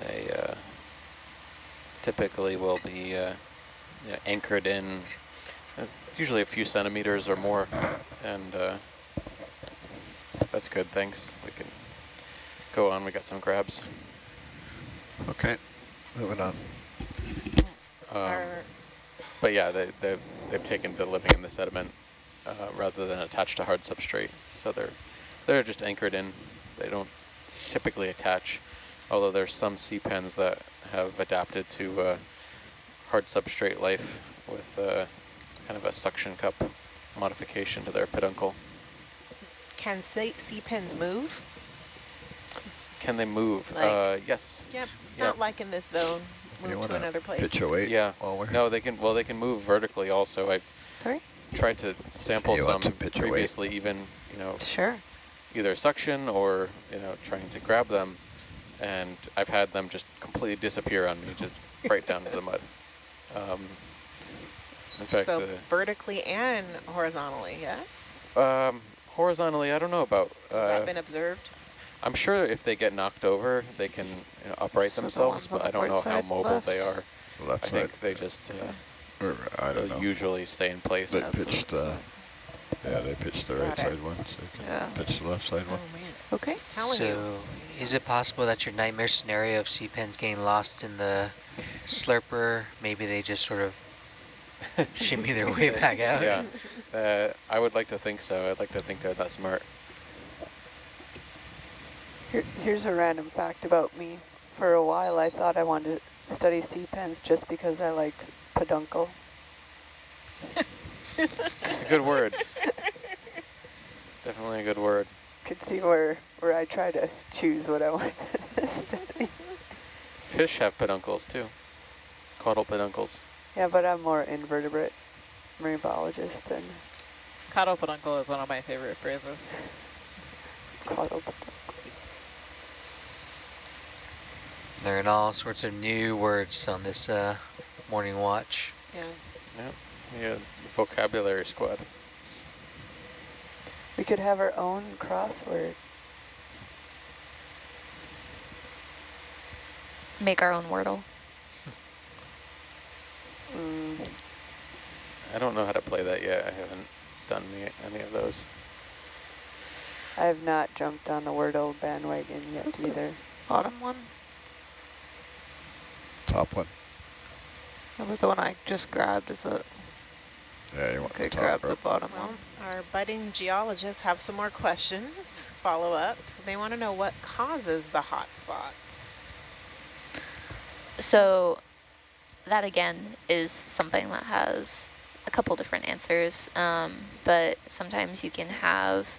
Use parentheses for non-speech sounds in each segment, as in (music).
They uh, typically will be uh, you know, anchored in, it's usually a few centimeters or more, and uh, that's good, thanks. We can go on, we got some crabs. Okay, moving on. Um, but yeah, they, they've, they've taken to living in the sediment uh, rather than attached to hard substrate. So they're, they're just anchored in. They don't typically attach, although there's some sea pens that have adapted to uh, hard substrate life with uh, kind of a suction cup modification to their peduncle. Can sea, sea pens move? Can they move? Like- uh, yes. Yep, Yeah. not like in this zone. Move to wanna another place. Pitch a weight Yeah. while we're No, they can. Well, they can move vertically. Also, I Sorry? tried to sample You some to pitch your previously, even you know Sure. either suction or you know trying to grab them, and I've had them just completely disappear on me, just right down to the mud. Um, in fact, so vertically and horizontally, yes? uh, um, horizontally, I don't know about. Has that Uh, been observed? I'm sure if they get knocked over, they can you know, upright So themselves, ones on but I don't know how side mobile they are. left I side, think they just uh, or I don't know. usually stay in place. They That's pitched, it uh, yeah, they pitched the right it. side one, so you Yeah. can pitch the left side Oh, one. man. Okay, telling you. So is it possible that your nightmare scenario of sea pens getting lost in the slurper, maybe they just sort of (laughs) shimmy their way (laughs) back out? Yeah, uh, I would like to think so. I'd like to think they're that smart. Here, here's a random fact about me. For a while, I thought I wanted to study sea pens just because I liked peduncle. It's a good word. Definitely a good word. Could see where, where I try to choose what I (laughs) want to study. Fish have peduncles too. Caudal peduncles. Yeah, but I'm more invertebrate marine biologist than Caudal peduncle is one of my favorite phrases. caudal peduncle. Learn all sorts of new words on this uh, morning watch. Yeah. Yeah, vocabulary squad. We could have our own crossword. Make our own Wordle. Mm, I don't know how to play that yet. I haven't done any, any of those. I have not jumped on the Wordle bandwagon yet What's either. Bottom one? Top one, How the one I just grabbed? Is it? Yeah, you want the top. grab or- the bottom Well, one. our budding geologists have some more questions, follow up. They want to know what causes the hot spots. So that again is something that has a couple different answers, um, but sometimes you can have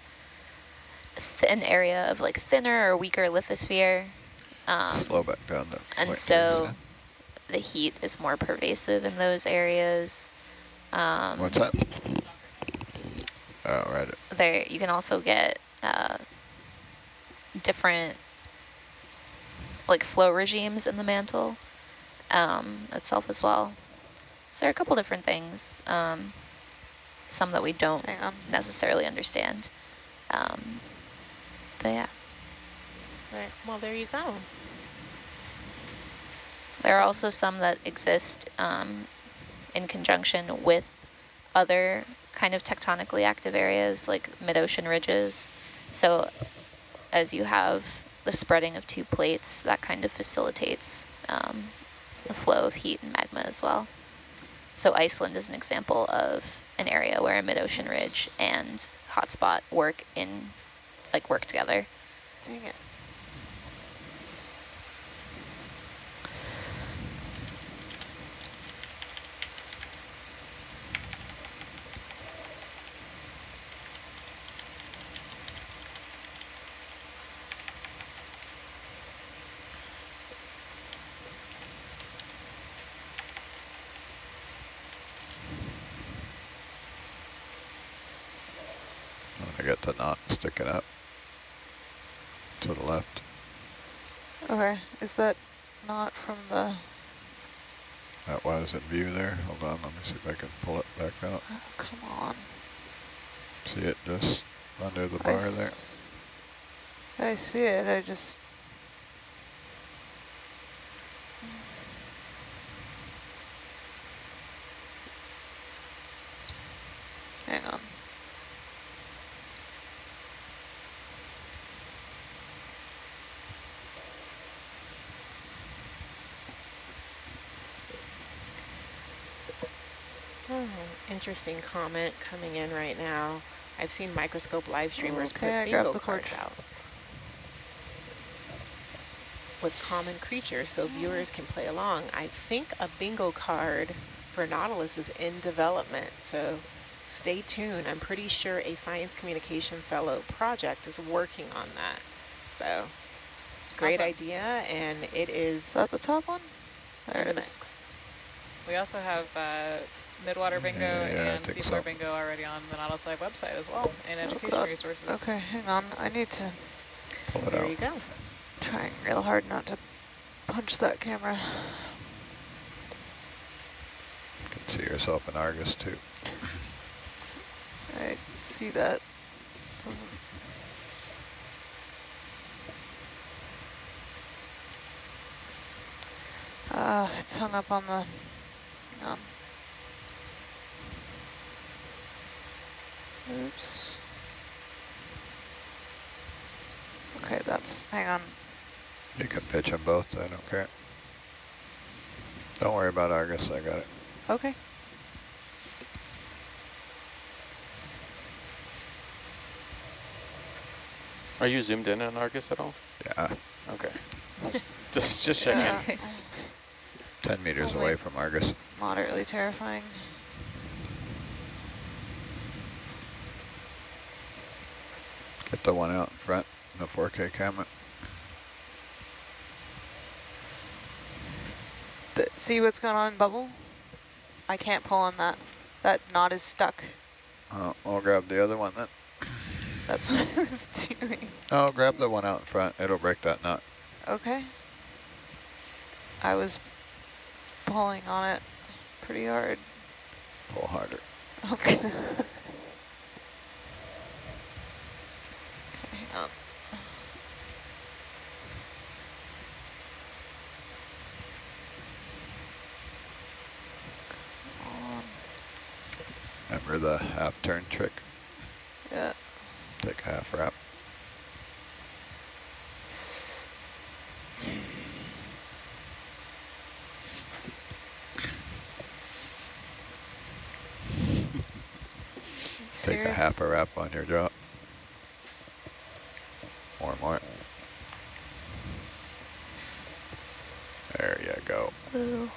th an area of like thinner or weaker lithosphere, um, Slow back down to. and so the heat is more pervasive in those areas. Yeah. Um, What's that? Oh, right. there you can also get uh, different like flow regimes in the mantle um, itself as well. So there are a couple different things, um, some that we don't Hang necessarily understand. Um, but yeah, Right. Well, there you go. there are also some that exist um, in conjunction with other kind of tectonically active areas like mid-ocean ridges. So as you have the spreading of two plates, that kind of facilitates um, the flow of heat and magma as well. So Iceland is an example of an area where a mid-ocean ridge and hotspot work in, like work together. Dang it. I got the knot sticking up to the left. Okay, is that not from the, That was in view there. Hold on, let me see if I can pull it back out. oh, come on. See it just under the I bar there? I see it, I just, interesting comment coming in right now. I've seen microscope live streamers Okay, put bingo the cards out with common creatures so viewers can play along. I think a bingo card for Nautilus is in development, so stay tuned. I'm pretty sure a science communication fellow project is working on that. So great Awesome. idea, and it is Is that the top one? There it the is. mix. We also have uh, Midwater Bingo Yeah, and think Seafloor so. Bingo already on the Nautilus Live website as well, and Oh, education God. resources. Okay, hang on. I need to Pull it There out. you go. trying real hard not to punch that camera. You can see yourself in Argus too. I see that. Doesn't Ah, it's hung up on the. hang on. Oops. Okay, that's. Hang on. You can pitch them both, I don't care. Don't worry about Argus, I got it. Okay. Are you zoomed in on Argus at all? Yeah, Okay. (laughs) just just checking. Yeah. 10 meters away from Argus. Moderately terrifying. Get the one out in front, the 4K camera. Th see what's going on in bubble? I can't pull on that. That knot is stuck. Uh, I'll grab the other one then. (laughs) That's what I was doing. Oh, grab the one out in front. It'll break that knot. Okay. I was pulling on it pretty hard. Pull harder. Okay. (laughs) okay, hang on. Come on. Remember the half turn trick? Yeah. Take a half wrap. (laughs) Take a half a wrap on your drop. More, more. There you go. Ooh.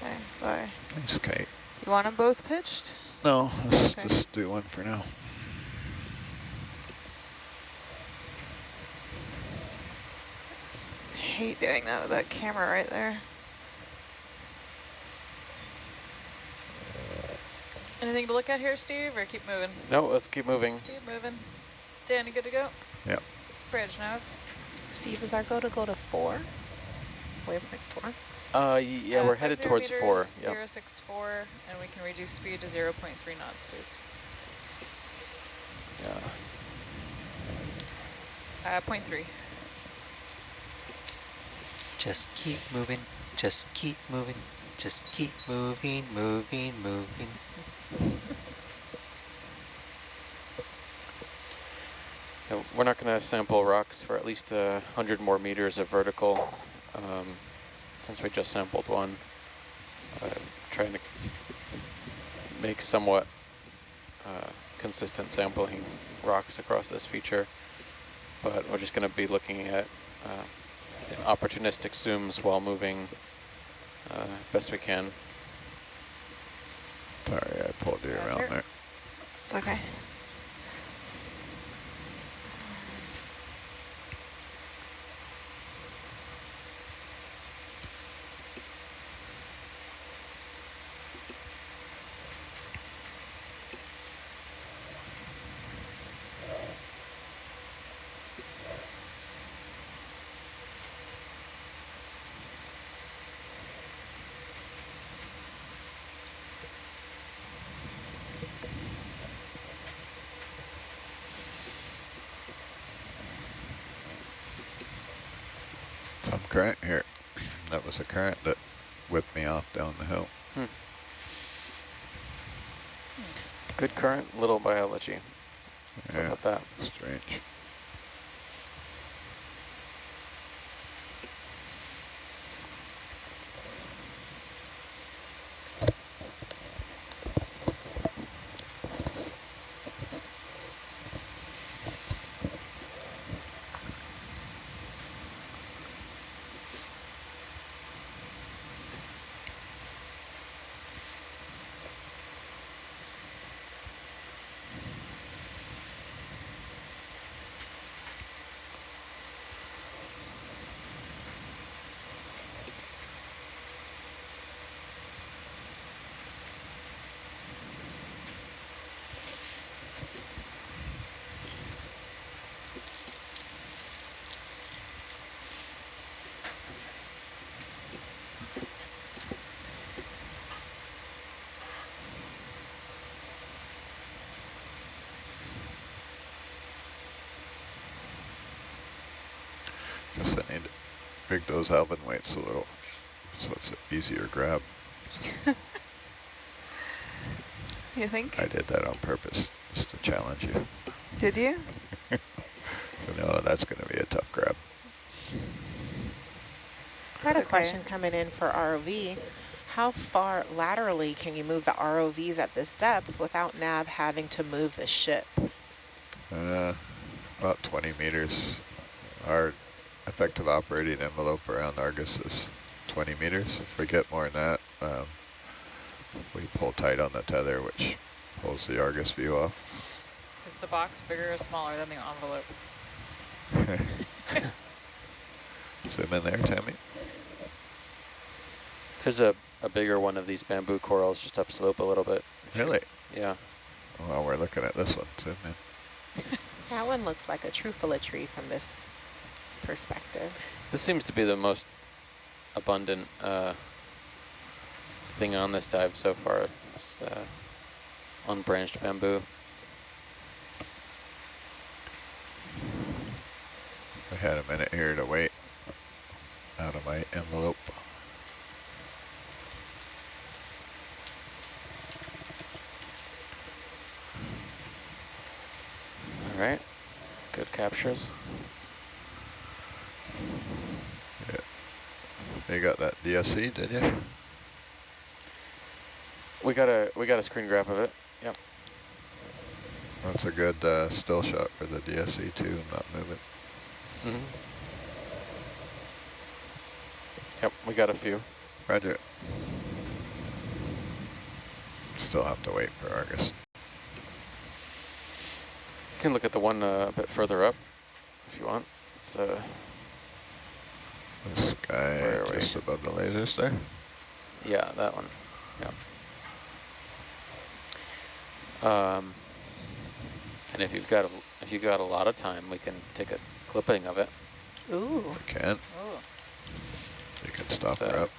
Okay, bye. Nice, Kate. You want them both pitched? No, let's Okay. just do one for now. hate doing that with that camera right there. Anything to look at here, Steve, or keep moving? No, let's keep moving. Keep moving. Dan, you good to go? Yep. Bridge now. Steve, is our go to go to four? Waypoint four? Uh, yeah, Uh, we're headed towards meters, four. Yep. Zero six four, and we can reduce speed to zero point three knots, please. Yeah. Uh, point three. Just keep moving, just keep moving, just keep moving, moving, moving. (laughs) Yeah, we're not going to sample rocks for at least a hundred more meters of vertical, um, since we just sampled one. Uh, trying to make somewhat uh, consistent sampling rocks across this feature, but we're just going to be looking at uh, opportunistic zooms while moving uh, best we can. Sorry, I pulled you Uh, around here. there. It's okay. Some current here. That was a current that whipped me off down the hill. Hmm. Good current, little biology. Yeah, with that? strange. Guess I need to rig those Alvin weights a little, so it's an easier grab. (laughs) You think? I did that on purpose, just to challenge you. Did you? (laughs) No, that's gonna be a tough grab. I had a Okay. question coming in for ROV. How far laterally can you move the ROVs at this depth without NAV having to move the ship? Uh, about 20 meters. Our effective operating envelope around Argus is 20 meters. If we get more than that, um, we pull tight on the tether, which pulls the Argus view off. Is the box bigger or smaller than the envelope? (laughs) Zoom in there, Tammy. There's a, a bigger one of these bamboo corals just upslope a little bit. Really? Yeah. Well, we're looking at this one. Zoom in. (laughs) That one looks like a Truffula tree from this perspective. This seems to be the most abundant uh, thing on this dive so far. It's uh, unbranched bamboo. I had a minute here to wait out of my envelope. All right. Good captures. You got that DSC, did you? We got a we got a screen grab of it. Yep. That's a good uh, still shot for the DSC too, not moving. Mm -hmm. Yep, we got a few. Roger. Still have to wait for Argus. You can look at the one uh, a bit further up if you want. It's uh, This guy Where are we? just above the lasers there. yeah, that one. Yeah. Um, and if you've got a, if you've got a lot of time, we can take a clipping of it. Ooh. We can. Oh, You can Since, stop her uh, up.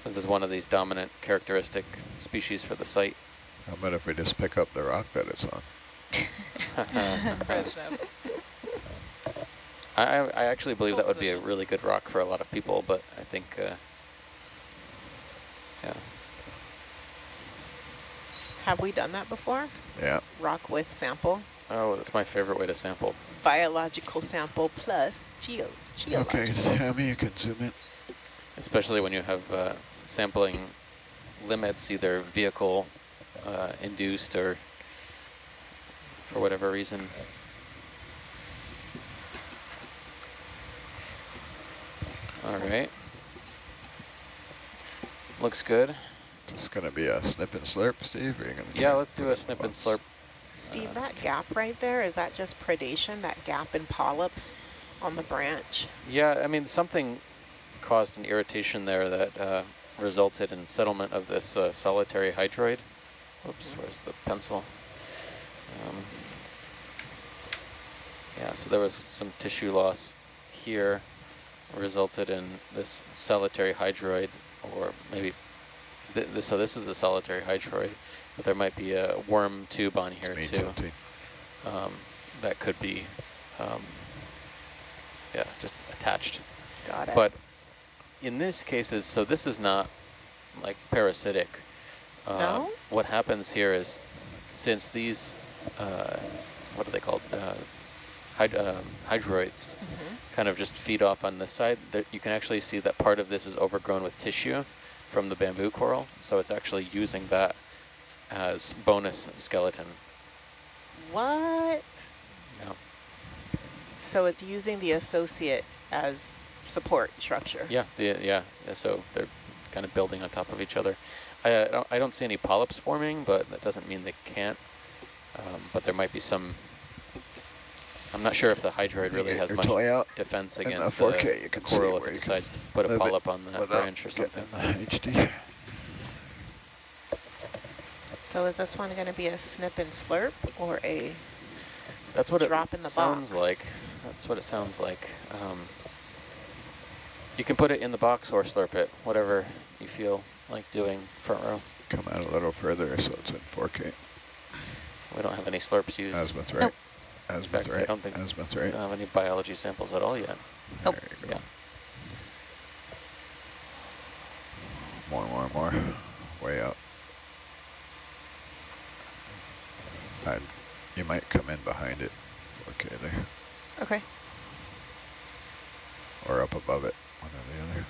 Since it's one of these dominant characteristic species for the site. How about if we just pick up the rock that it's on? (laughs) (laughs) fresh up. I, I I actually believe that would be a really good rock for a lot of people, but I think, uh, yeah. Have we done that before? Yeah. Rock with sample, Oh, that's my favorite way to sample. biological sample plus geo geological. Okay, Tammy, you can zoom in. especially when you have uh, sampling limits, either vehicle uh, induced or for whatever reason. All right. Looks good. Is this going to be a snip and slurp, Steve? Or are you gonna Yeah, let's do a snip and slurp. Steve, that gap right there, is that just predation, that gap in polyps on the branch? Yeah, I mean, something caused an irritation there that uh, resulted in settlement of this uh, solitary hydroid. Oops, where's the pencil? Um, yeah, so there was some tissue loss here, resulted in this solitary hydroid, or maybe, th this, so this is a solitary hydroid, but there might be a worm tube on here too um, that could be, um, yeah, just attached. Got it. But in this cases, so this is not like parasitic. Uh, No? What happens here is, since these, uh, what are they called? Uh, hyd um, hydroids Mhm. kind of just feed off on this side. There, you can actually see that part of this is overgrown with tissue from the bamboo coral. So it's actually using that as bonus skeleton. What? Yeah. So it's using the associate as support structure. Yeah, the, yeah, yeah, so they're kind of building on top of each other. I, I, don't, I don't see any polyps forming, but that doesn't mean they can't. Um, but there might be some, I'm not sure if the hydroid really has much out defense in the against 4K, the, you the can see coral if it decides to put a move polyp on that branch or something. HD. So is this one going to be a snip and slurp or a That's what drop it in the sounds box? like. That's what it sounds like. Um, you can put it in the box or slurp it, whatever you feel like doing front row. Come out a little further so it's in 4K. We don't have any slurps used. Azimuth right. Azimuth fact, I right. don't think- Azimuth We right. don't have any biology samples at all yet. Nope. There you go. Yeah. More, more, more. Way up. i you might come in behind it. Okay, there. Okay. Or up above it, one or the other.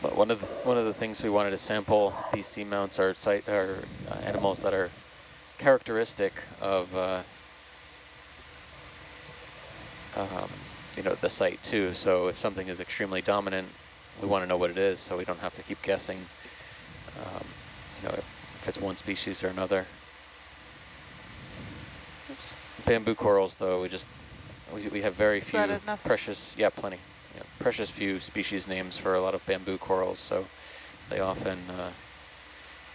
But one of the one of the things we wanted to sample these seamounts are site are uh, animals that are characteristic of uh, um, you know the site too. So if something is extremely dominant, we want to know what it is, so we don't have to keep guessing. Um, you know if it's one species or another. Oops. Bamboo corals, though, we just we we have very few precious. Yeah, plenty yeah, precious few species names for a lot of bamboo corals, so they often, uh,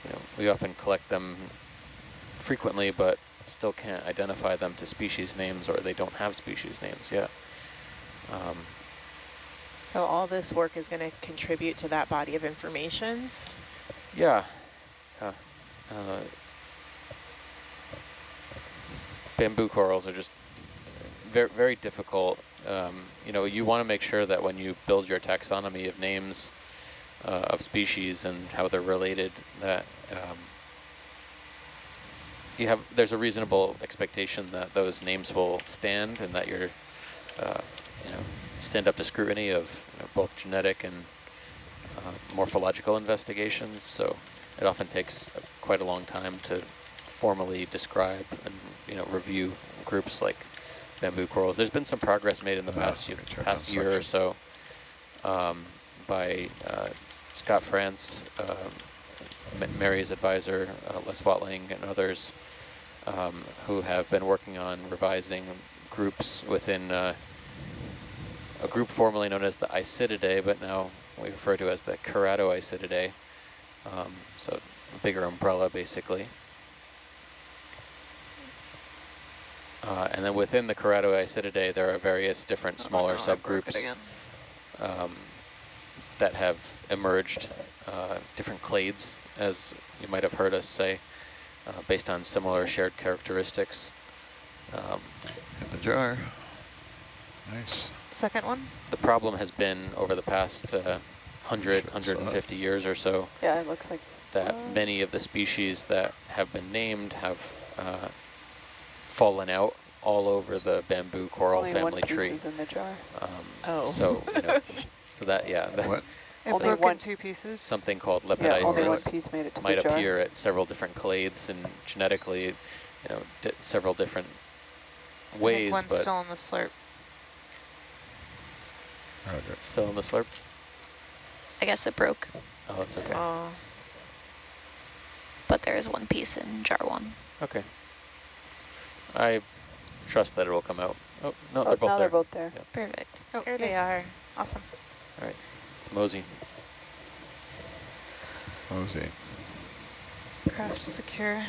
you know, we often collect them frequently, but still can't identify them to species names, or they don't have species names yet. Um, So all this work is going to contribute to that body of information? yeah. Uh, uh, bamboo corals are just very, very difficult. Um, you know, you want to make sure that when you build your taxonomy of names uh, of species and how they're related, that um, you have there's a reasonable expectation that those names will stand and that you're, uh, you know, stand up to scrutiny of you know, both genetic and uh, morphological investigations. So it often takes quite a long time to formally describe and you know review groups like bamboo corals. There's been some progress made in the Ah, past, year, past year or so um, by uh, Scott France, uh, Mary's advisor, uh, Les Watling, and others um, who have been working on revising groups within uh, a group formerly known as the Isididae, but now we refer to as the Keratoisididae. Um, so bigger umbrella, basically. Uh, and then within the Keratoisididae, there are various different smaller no, I broke it subgroups um, that have emerged, uh, different clades, as you might have heard us say, uh, based on similar shared characteristics. Um, In the jar. Nice. Second one? the problem has been over the past uh, 100, 150 years or so Yeah, it looks like that Wow. many of the species that have been named have uh, fallen out all over the bamboo coral only family one piece tree. is in the jar. Um, Oh. So, you know, (laughs) so that, yeah, that What? It (laughs) Only one- two pieces. something called Yeah, one piece made it to might the jar. appear at several different clades and genetically, you know, di several different I ways, think one's but still in the slurp. Roger. still in the slurp. I guess it broke, Oh, that's okay. Oh, but there is one piece in jar one. Okay. I trust that it will come out. Oh, no, Oh, they're both now there. they're both there. Yep. Perfect. Oh, there they are. Awesome. All right, it's Mosey. Mosey. Craft secure.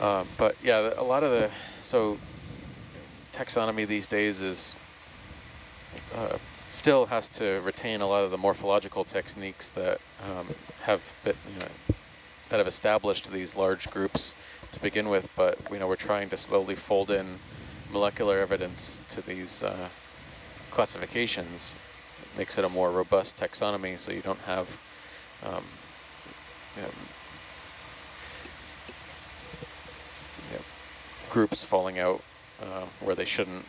Um, but yeah, a lot of the, so taxonomy these days is, uh, still has to retain a lot of the morphological techniques that um, have been, you know, have established these large groups to begin with, but you know, we're trying to slowly fold in molecular evidence to these uh, classifications. It makes it a more robust taxonomy so you don't have um, you know, you know, groups falling out uh, where they shouldn't.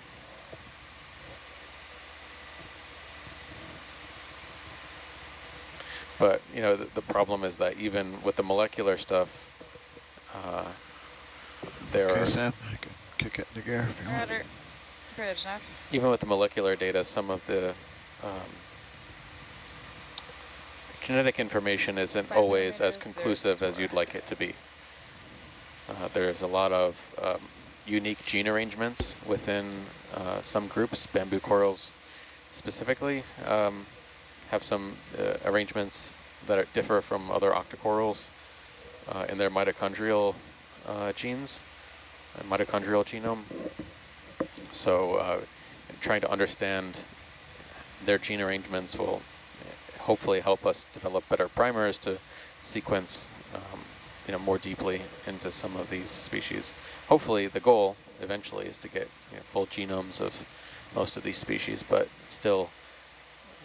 But, you know, the, the problem is that even with the molecular stuff, uh, there Okay, are, Sam, I can kick it into gear if you want. Bridge enough. even with the molecular data, some of the um, genetic information isn't Pfizer always as conclusive as you'd like it to be. Uh, there's a lot of um, unique gene arrangements within uh, some groups, bamboo corals specifically, um, have some uh, arrangements that are, differ from other octocorals uh, in their mitochondrial uh, genes, uh, mitochondrial genome. So uh, trying to understand their gene arrangements will hopefully help us develop better primers to sequence um, you know, more deeply into some of these species. Hopefully the goal eventually is to get you know, full genomes of most of these species, but still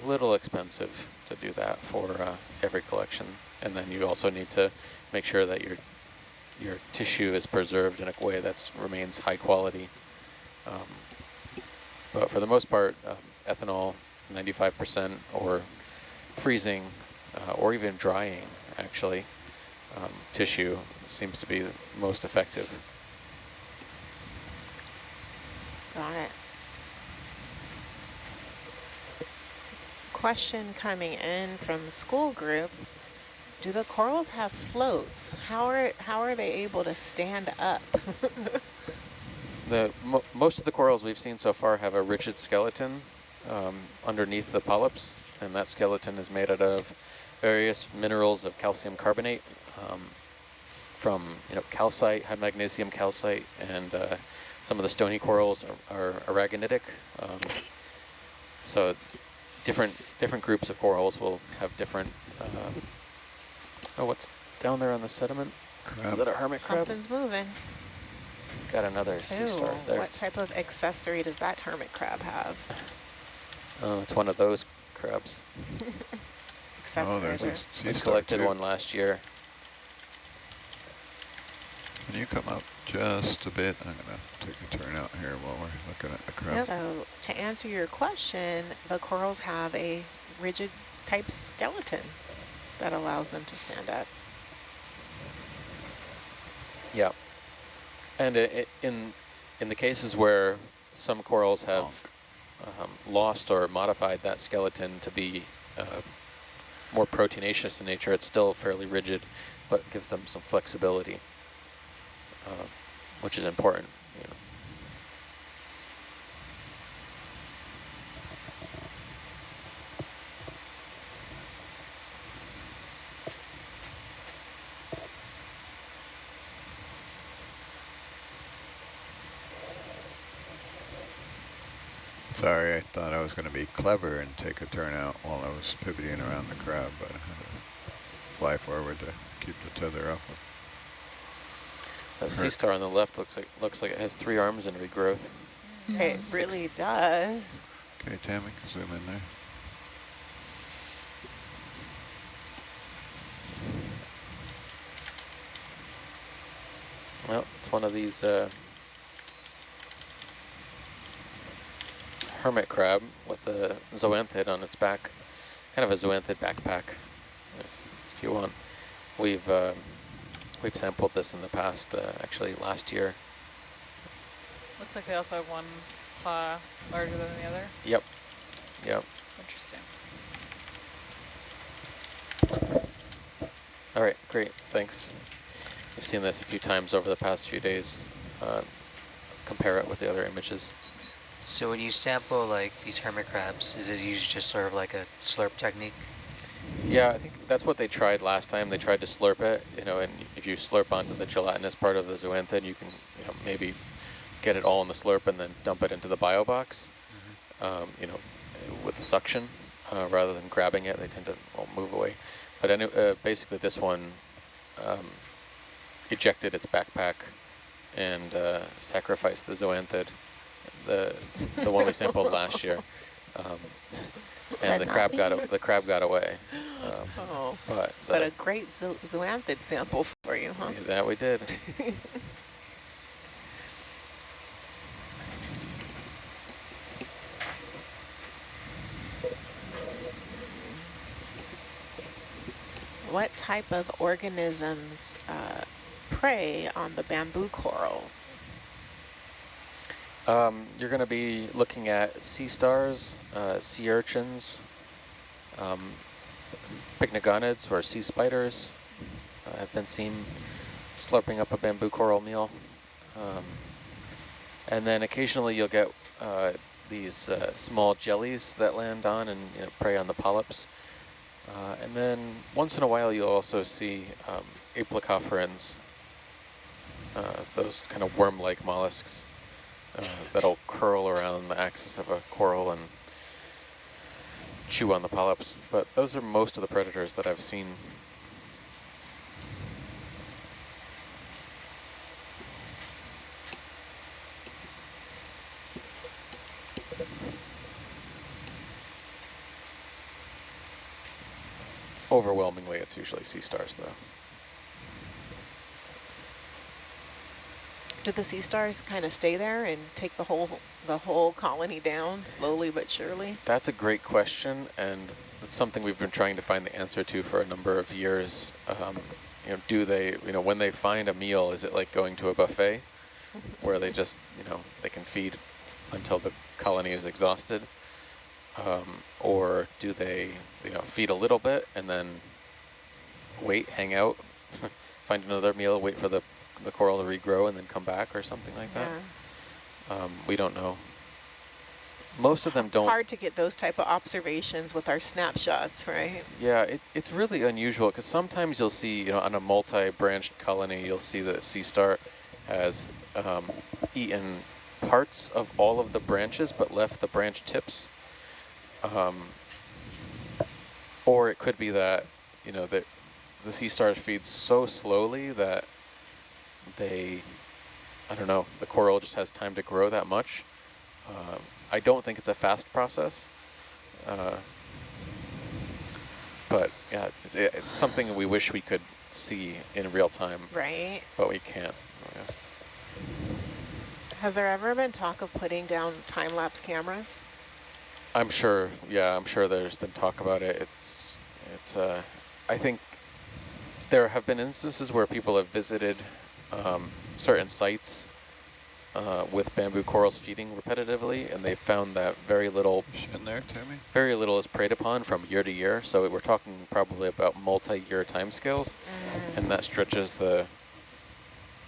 little expensive to do that for uh, every collection. And then you also need to make sure that your your tissue is preserved in a way that remains high quality. Um, but for the most part, um, ethanol, 95%, or freezing, uh, or even drying, actually, um, tissue seems to be most effective. Got it. Question coming in from school group. Do the corals have floats? How are, how are they able to stand up? (laughs) the mo Most of the corals we've seen so far have a rigid skeleton um, underneath the polyps, and that skeleton is made out of various minerals of calcium carbonate um, from you know calcite, high magnesium calcite, and uh, some of the stony corals are, are aragonitic. Um, so different different groups of corals will have different. Uh, oh, what's down there on the sediment? Crab. Is that a hermit crab? Something's moving. Got another sea star there. What type of accessory does that hermit crab have? Oh, it's one of those crabs. (laughs) accessory. Oh, there's a I sea star collected too. one last year. Can you come up just a bit? I'm gonna take a turn out here while we're looking at the crab. So to answer your question, the corals have a rigid type skeleton that allows them to stand up. Yeah. And it, it, in in the cases where some corals have um, lost or modified that skeleton to be uh, more proteinaceous in nature, it's still fairly rigid, but gives them some flexibility, uh, which is important. You know. Sorry, I thought I was going to be clever and take a turn out while I was pivoting around the crab, but I had to fly forward to keep the tether off. That sea star on the left looks like looks like it has three arms and regrowth. It Six. really does. Okay, Tammy, zoom in there. Well, it's one of these uh, it's a hermit crab with a zoanthid on its back, kind of a zoanthid backpack, if, if you want. We've uh, we've sampled this in the past, uh, actually last year. Looks like they also have one claw larger than the other. Yep, yep. Interesting. All right, great, thanks. We've seen this a few times over the past few days. Uh, compare it with the other images. So when you sample like these hermit crabs, is it usually just sort of like a slurp technique? Yeah, I think that's what they tried last time. They tried to slurp it, you know, and if you slurp onto the gelatinous part of the zoanthid, you can, you know, maybe get it all in the slurp and then dump it into the bio box, um, you know, with the suction, uh, rather than grabbing it. They tend to well, move away. But any, uh, basically this one um, ejected its backpack and uh, sacrificed the zoanthid, the the one we sampled last year. (laughs) Um, and the crab got me. a, the crab got away. Um, (laughs) Oh, but but a great zo zoanthid sample for you, huh? that we did. (laughs) What type of organisms uh, prey on the bamboo corals? Um, you're going to be looking at sea stars, uh, sea urchins, um, pycnogonids or sea spiders uh, have been seen slurping up a bamboo coral meal. Um, and then occasionally you'll get uh, these uh, small jellies that land on and you know, prey on the polyps. Uh, and then once in a while you'll also see um, aplacophorans, uh, those kind of worm-like mollusks uh, that'll curl around the axis of a coral and chew on the polyps. But those are most of the predators that I've seen. Overwhelmingly, it's usually sea stars, though. Do the sea stars kind of stay there and take the whole the whole colony down slowly but surely? That's a great question, and it's something we've been trying to find the answer to for a number of years. Um, you know, do they, you know, when they find a meal, is it like going to a buffet (laughs) where they just, you know, they can feed until the colony is exhausted? Um, or do they, you know, feed a little bit and then wait, hang out, (laughs) find another meal, wait for the, the coral to regrow and then come back or something like Yeah. that? Um, we don't know. Most of them don't. Hard to get those type of observations with our snapshots, right? Yeah, it, it's really unusual because sometimes you'll see, you know, on a multi-branched colony, you'll see the sea star has um, eaten parts of all of the branches but left the branch tips. Um, or it could be that, you know, that the sea stars feed so slowly that they, I don't know, the coral just has time to grow that much. Um, I don't think it's a fast process. Uh, but yeah, it's, it's, it's something we wish we could see in real time, Right. but we can't. Yeah. Has there ever been talk of putting down time-lapse cameras? I'm sure, yeah, I'm sure there's been talk about it. It's, it's, uh, I think there have been instances where people have visited um, certain sites uh, with bamboo corals feeding repetitively, and they found that very little, In there, Timmy? very little is preyed upon from year to year. So we're talking probably about multi-year timescales, and that stretches the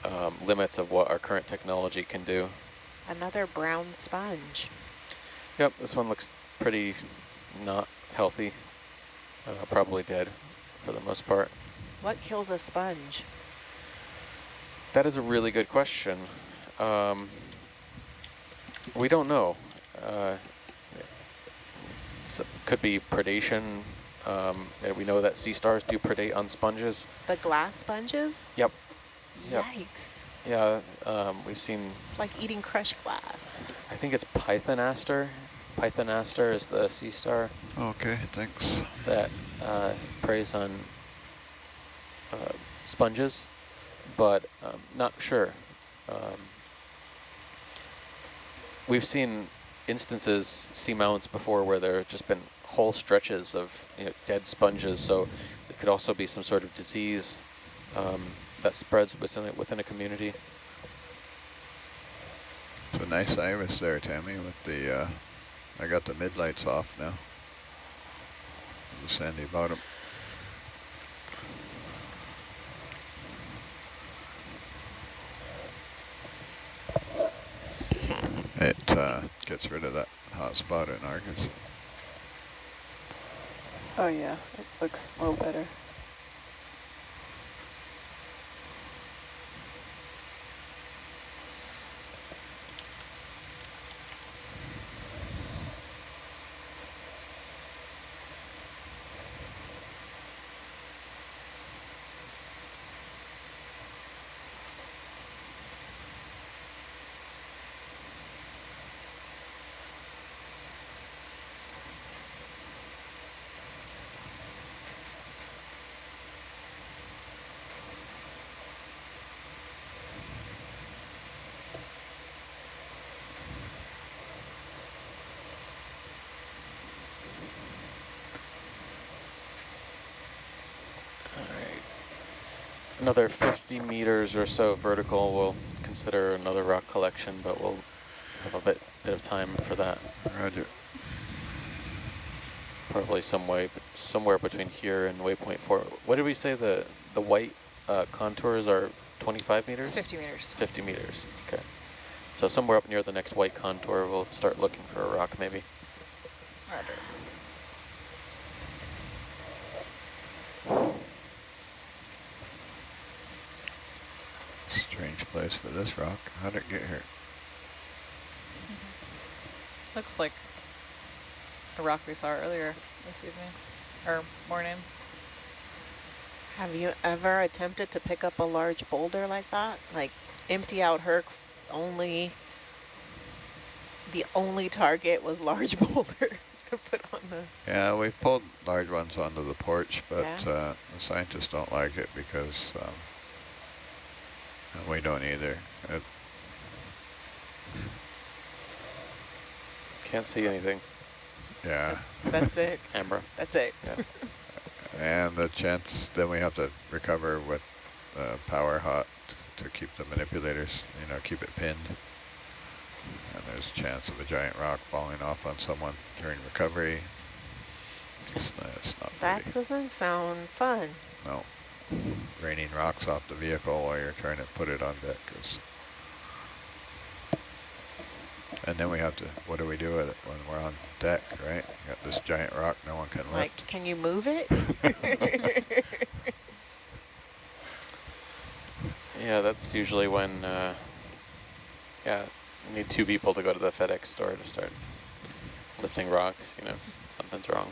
um, limits of what our current technology can do. Another brown sponge. Yep, this one looks pretty not healthy, uh, probably dead for the most part. What kills a sponge? That is a really good question. Um, we don't know. Uh, could be predation. Um, and we know that sea stars do predate on sponges. The glass sponges? Yep. Yep. Yikes. Yeah, um, we've seen, It's like eating crushed glass. I think it's Pythonaster. Pythonaster is the sea star Okay, thanks. that uh, preys on uh, sponges, but um, not sure. Um, we've seen instances, seamounts before, where there have just been whole stretches of you know, dead sponges, so it could also be some sort of disease um, that spreads within within a community. It's a nice iris there, Tammy, with the, uh, I got the midlights off now. The sandy bottom. It uh, gets rid of that hot spot in Argus. Oh yeah, it looks a little better. All right. Another 50 meters or so vertical, we'll consider another rock collection, but we'll have a bit, bit of time for that. Roger. Probably some way, somewhere between here and waypoint four. What did we say the, the white uh, contours are 25 meters? 50 meters. 50 meters, okay. So somewhere up near the next white contour, we'll start looking for a rock maybe. Roger. Strange place for this rock. How'd it get here? Looks like a rock we saw earlier. this evening or morning. Have you ever attempted to pick up a large boulder like that? Like empty out Herc only, the only target was large (laughs) boulder (laughs) to put on the... Yeah, we've pulled large ones onto the porch, but Yeah. uh, the scientists don't like it because um, and we don't either. It, Can't see anything. yeah, That's it. (laughs) Camera. That's it. (laughs) and the chance then we have to recover with uh, power hot to keep the manipulators, you know, keep it pinned. And there's a chance of a giant rock falling off on someone during recovery. It's not, it's not That pretty. doesn't sound fun. No. Raining rocks off the vehicle while you're trying to put it on deck is. And then we have to, what do we do with it when we're on deck, right? You Got this giant rock no one can Like, can you move it? (laughs) Yeah, that's usually when, uh, yeah, you need two people to go to the FedEx store to start lifting rocks, you know, something's wrong.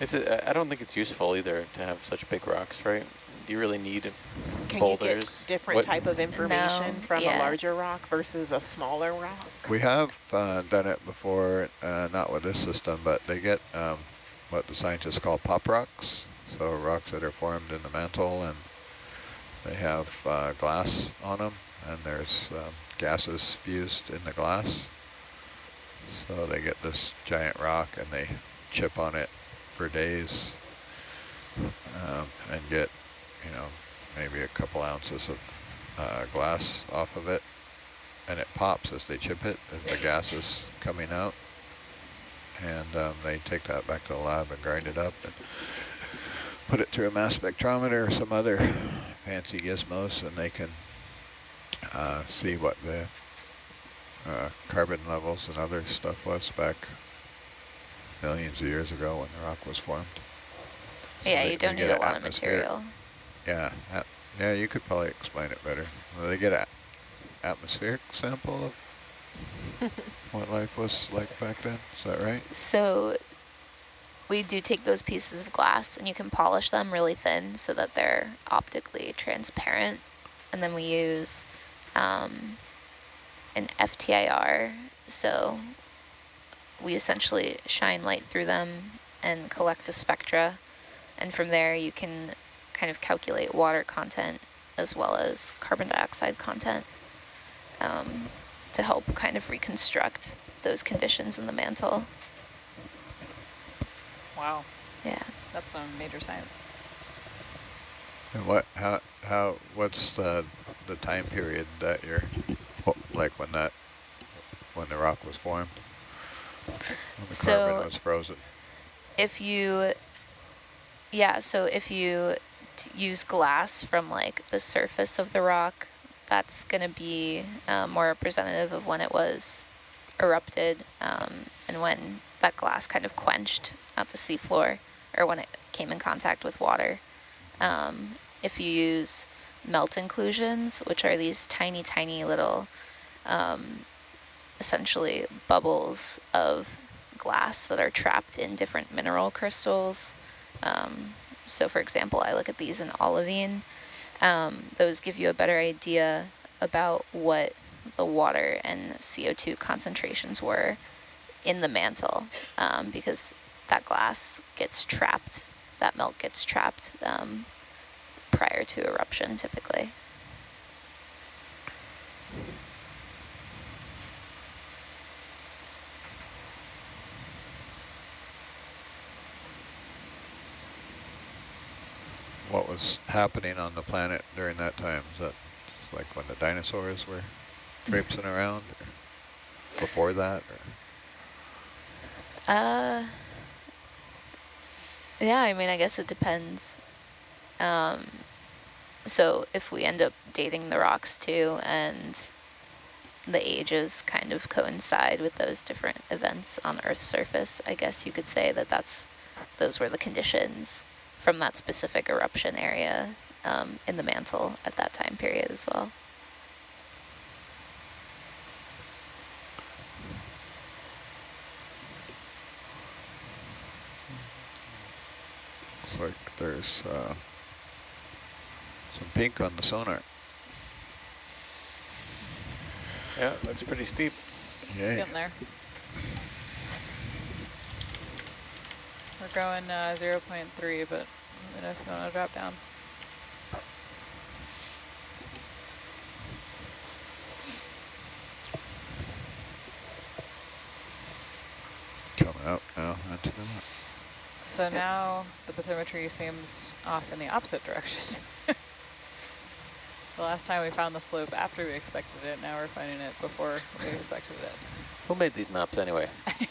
It's a, I don't think it's useful either to have such big rocks, right? Do you really need Can you boulders? get different What- type of information No, from yeah. a larger rock versus a smaller rock? We have uh, done it before, uh, not with this system, but they get um, what the scientists call pop rocks. So rocks that are formed in the mantle and they have uh, glass on them and there's um, gases fused in the glass. So they get this giant rock and they chip on it for days um, and get, you know, maybe a couple ounces of uh, glass off of it and it pops as they chip it, as the gas is coming out. And um, they take that back to the lab and grind it up and put it through a mass spectrometer or some other fancy gizmos, and they can uh, see what the uh, carbon levels and other stuff was back millions of years ago when the rock was formed. So Yeah, they- you don't need a lot of material. Yeah, at- yeah, you could probably explain it better. Well, they get an atmospheric sample of (laughs) what life was like back then. Is that right? So we do take those pieces of glass and you can polish them really thin so that they're optically transparent. And then we use um, an FTIR. So we essentially shine light through them and collect the spectra. And from there you can kind of calculate water content as well as carbon dioxide content um, to help kind of reconstruct those conditions in the mantle. Wow, Yeah. that's some major science. And what? How? How? What's the the time period that you're like when that when the rock was formed? So- carbon was frozen. If you, yeah, so if you use glass from like the surface of the rock, that's going to be uh, more representative of when it was erupted um, and when that glass kind of quenched at the seafloor or when it came in contact with water. Um, if you use melt inclusions, which are these tiny, tiny little, um, essentially bubbles of glass that are trapped in different mineral crystals. Um, so for example, I look at these in olivine. Um, those give you a better idea about what the water and CO2 concentrations were in the mantle um, because that glass gets trapped, that melt gets trapped um, prior to eruption typically. What was happening on the planet during that time? Is that like when the dinosaurs were (laughs) traipsing around, or before that? Or? Uh, yeah, I mean, I guess it depends. Um, so if we end up dating the rocks too, and the ages kind of coincide with those different events on Earth's surface, I guess you could say that that's those were the conditions from that specific eruption area um, in the mantle at that time period as well. Looks like there's uh, some pink on the sonar. Yeah, that's pretty steep. Yeah. Getting there. We're going uh, 0 0.3, but let me know if you want to drop down. Coming up now into the So now the bathymetry seems off in the opposite direction. (laughs) the last time we found the slope after we expected it, now we're finding it before we (laughs) expected it. Who made these maps anyway? (laughs)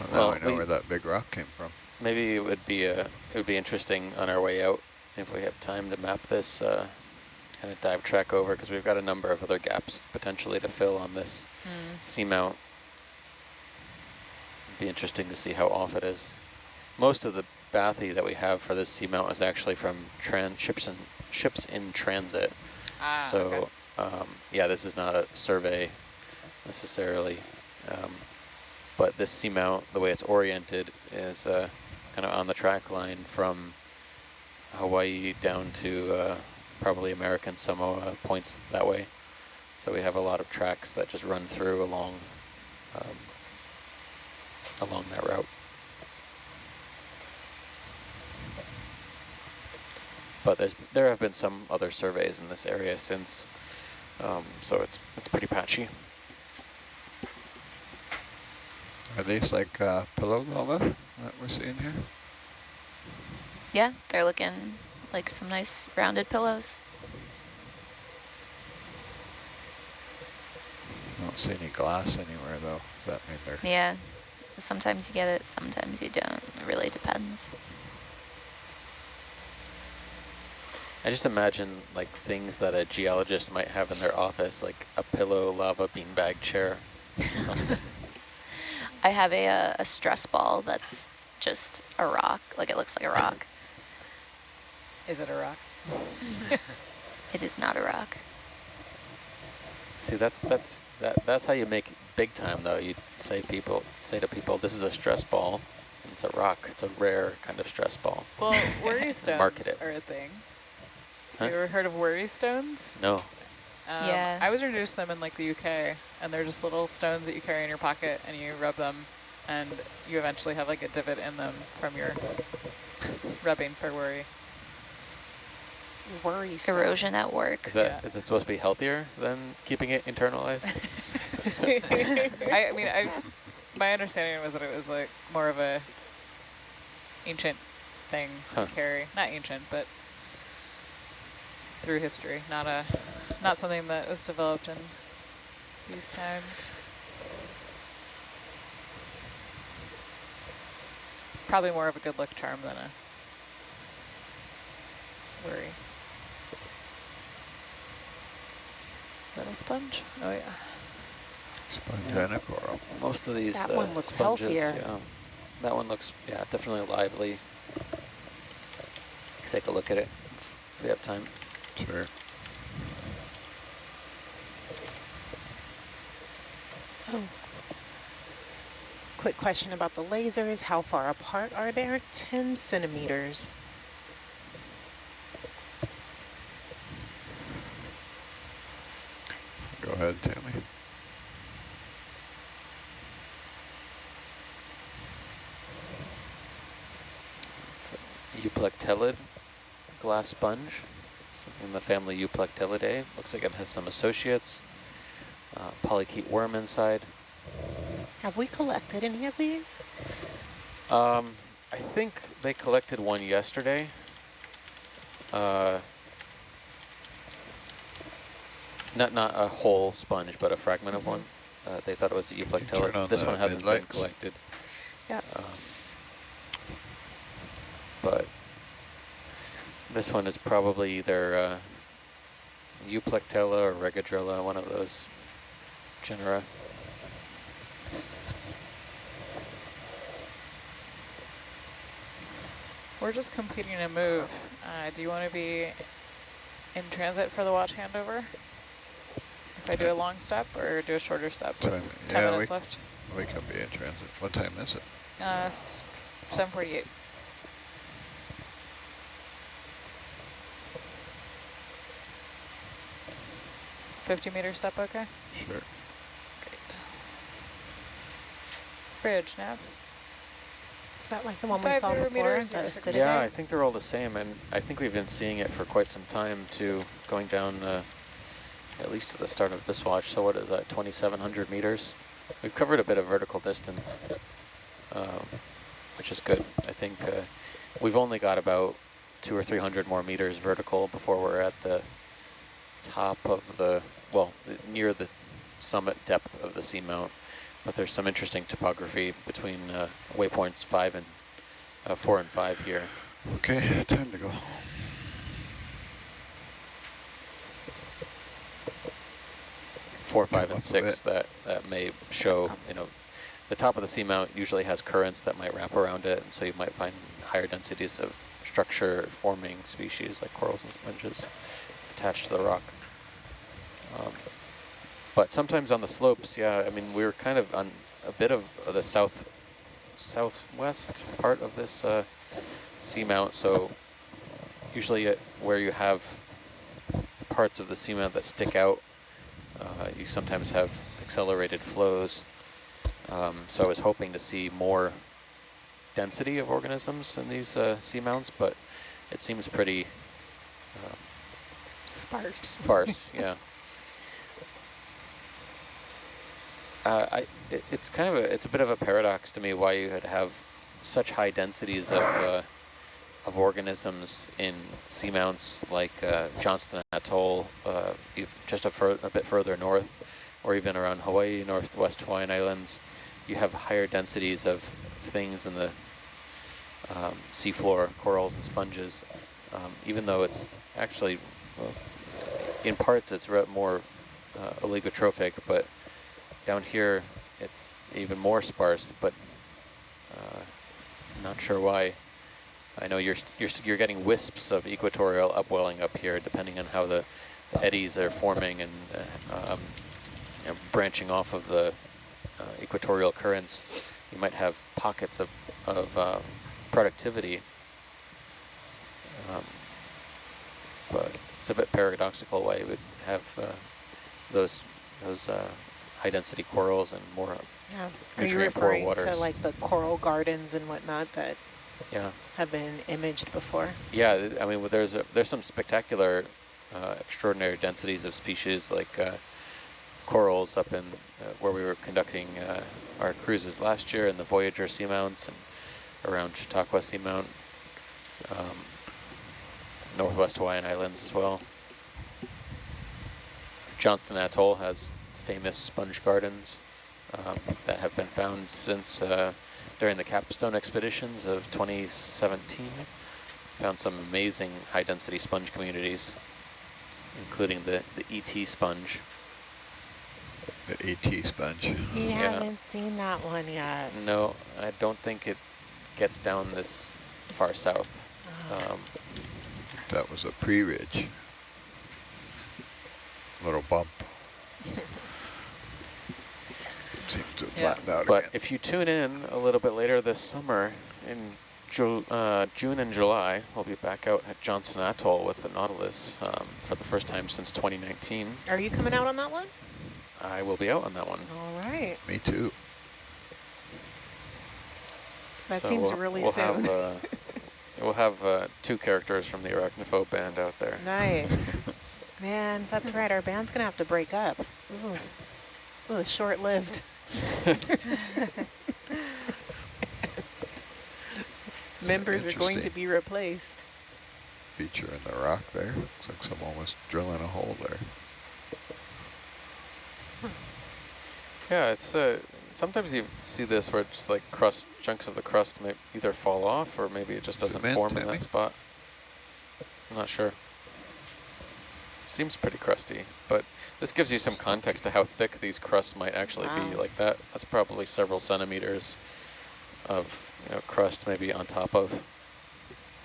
So now Well, I know we- where that big rock came from. Maybe it would be uh, it would be interesting on our way out if we have time to map this uh, kind of dive track over because we've got a number of other gaps potentially to fill on this Hmm. seamount. It'd be interesting to see how off it is. Most of the bathy that we have for this seamount is actually from tran ships in ships in transit. Ah, so okay. um, yeah, this is not a survey necessarily, um, but this seamount, the way it's oriented, is uh, kind of on the track line from Hawaii down to uh, probably American Samoa points that way. So we have a lot of tracks that just run through along um, along that route. But there's there have been some other surveys in this area since, um, so it's it's pretty patchy. Are these like uh, pillow lava that we're seeing here? Yeah, they're looking like some nice rounded pillows. I don't see any glass anywhere though. Does that mean they're Yeah, sometimes you get it, sometimes you don't. It really depends. I just imagine like things that a geologist might have in their office, like a pillow lava beanbag chair, or (laughs) something. I have a, uh, a stress ball that's just a rock, like it looks like a rock. Is it a rock? (laughs) It is not a rock. See, that's that's that that's how you make big time though. You say people say to people, this is a stress ball. And it's a rock. It's a rare kind of stress ball. Well, worry (laughs) stones Market it. are a thing. Huh? You ever heard of worry stones? No. Um, Yeah. I was introduced to them in like the UK, and they're just little stones that you carry in your pocket, and you rub them, and you eventually have like a divot in them from your rubbing for worry. Worry Erosion at work. Is that Yeah. is it supposed to be healthier than keeping it internalized? (laughs) (laughs) I, I mean, I my understanding was that it was like more of a ancient thing Huh. to carry. Not ancient, but through history, not a not something that was developed in these times. Probably more of a good luck charm than a worry. Is that a sponge? Oh yeah. Spongenic coral. Most of these That uh, one looks sponges, healthier. yeah. That one looks, yeah, definitely lively. Take a look at it if we have time. Sure. Oh. Quick question about the lasers. How far apart are they? 10 centimeters. Go ahead, Tammy. It's a Euplectellid glass sponge, something in the family Euplectellidae. Looks like it has some associates. Uh, polychaete worm inside. Have we collected any of these? Um, I think they collected one yesterday. Uh, not not a whole sponge, but a fragment of one. Uh, they thought it was a turn Euplectellid. on This one hasn't been collected. Yeah. Um, but this one is probably either uh, Euplectella or Regadrella, one of those genera. We're just completing a move. Uh, do you want to be in transit for the watch handover? If I do a long step or do a shorter step? Time- 10 yeah, minutes we- left. We can be in transit. What time is it? Uh, 748. Fifty meter step, okay? Sure. Great. Bridge, nav. Is that like the one we saw before? meters, Is that zero a six Citibank? Yeah, I think they're all the same, and I think we've been seeing it for quite some time too, going down uh, at least to the start of this watch. So what is that, 2,700 meters? We've covered a bit of vertical distance, um, which is good. I think uh, we've only got about two or 300 more meters vertical before we're at the top of the, well, near the summit depth of the seamount. But there's some interesting topography between uh, waypoints five and uh, four and five here. Okay, time to go. four, five, Come and six that, that may show, you know, the top of the seamount usually has currents that might wrap around it, and so you might find higher densities of structure forming species like corals and sponges attached to the rock. Um, but sometimes on the slopes, yeah, I mean, we were kind of on a bit of the south, southwest part of this uh, seamount, so usually uh, where you have parts of the seamount that stick out uh, you sometimes have accelerated flows. Um, so I was hoping to see more density of organisms in these uh, seamounts, but it seems pretty uh, Sparse. sparse, yeah. (laughs) Uh, I, it, it's kind of a, it's a bit of a paradox to me why you would have such high densities of, uh, of organisms in seamounts like uh, Johnston Atoll, uh, just a, a bit further north, or even around Hawaii, northwest Hawaiian Islands. You have higher densities of things in the um, seafloor, corals and sponges, um, even though it's actually, well, in parts it's more uh, oligotrophic, but down here it's even more sparse, but uh, not sure why. I know you're, you're, you're getting wisps of equatorial upwelling up here, depending on how the, the eddies are forming and uh, um, branching off of the uh, equatorial currents. You might have pockets of, of uh, productivity. Um, but it's a bit paradoxical why you would have uh, those those uh, high density corals and more Yeah. Are you referring to like the coral gardens and whatnot that yeah have been imaged before? Yeah, I mean, well, there's a, there's some spectacular, uh, extraordinary densities of species like uh, corals up in uh, where we were conducting uh, our cruises last year in the Voyager seamounts and around Chautauqua Seamount, um, Northwest Hawaiian Islands as well. Johnston Atoll has famous sponge gardens um, that have been found since uh, during the Capstone expeditions of 2017. Found some amazing high density sponge communities, including the, the ET sponge. The ET sponge. We Yeah. haven't seen that one yet. No, I don't think it gets down this far south. Oh. Um, That was a pre-ridge. Little bump. (laughs) Seems to have Yeah. flattened out but again. if you tune in a little bit later this summer, in Ju uh, June and July, we'll be back out at Johnston Atoll with the Nautilus um, for the first time since 2019. Are you coming out on that one? I will be out on that one. All right. Me too. That So seems we'll- really we'll soon. Have, uh, (laughs) we'll have uh, two characters from the Arachnophobe band out there. Nice. (laughs) Man, that's right. Our band's going to have to break up. This is, this is short-lived. (laughs) Members are going to be replaced. Feature in the rock there. Looks like someone was drilling a hole there. Yeah, it's uh, sometimes you see this where just like crust chunks of the crust may either fall off or maybe it just doesn't Cement, form in Timmy. that spot. I'm not sure. Seems pretty crusty, but this gives you some context to how thick these crusts might actually be. Like that, that's probably several centimeters of you know, crust maybe on top of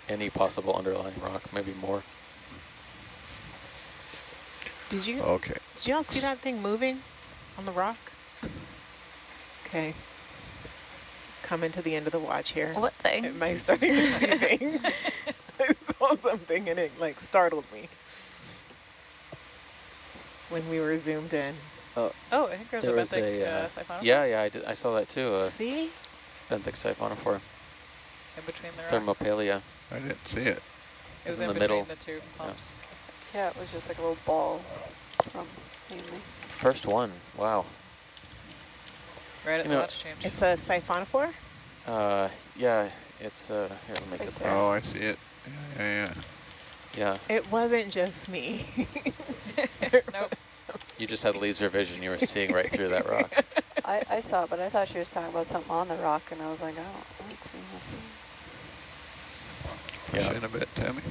any possible underlying rock, maybe more. Did you Okay. Did y'all see that thing moving on the rock? Okay. Coming to the end of the watch here. What thing? Am I starting to see (laughs) things? (laughs) I saw something and it like startled me when we were zoomed in. Oh, I think there's There a was benthic a, uh, uh, siphonophore Yeah, yeah, I, did, I saw that too. Uh, See? benthic siphonophore, in between the rocks. thermopalia. I didn't see it. It was in in, the middle. the two pumps. Yeah, it was just like a little ball from mainly. First one. Wow. Right at You the know, watch change. It's a siphonophore? Uh, yeah, it's uh. Here, let me Right get there. that. Oh, I see it. Yeah, yeah, yeah. Yeah, It wasn't just me. (laughs) nope. You just had laser vision. You were seeing right through that rock. (laughs) I, I saw it, but I thought she was talking about something on the rock, and I was like, oh, I don't see nothing. Push Yeah. in a bit, Tammy.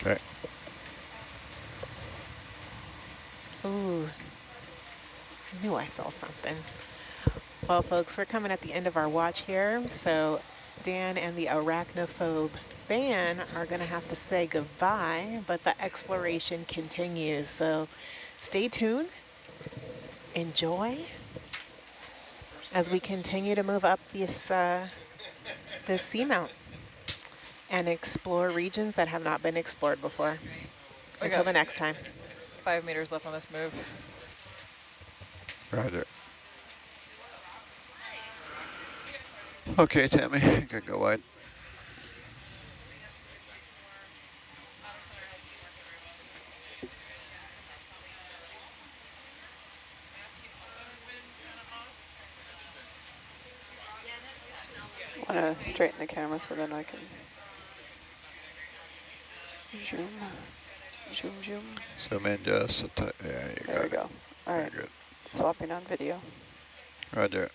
Okay. Ooh, I knew I saw something. Well, folks, we're coming at the end of our watch here, so Dan and the arachnophobe van are going to have to say goodbye, but the exploration continues. So stay tuned, enjoy, as we continue to move up this, uh, this seamount and explore regions that have not been explored before. We Until the next time. Five meters left on this move. Roger. Okay, Tammy, you can go wide. I want to straighten the camera so then I can zoom, zoom, zoom. Zoom in just a ti- yeah, you There got we it. go. All right, good. swapping on video. Roger.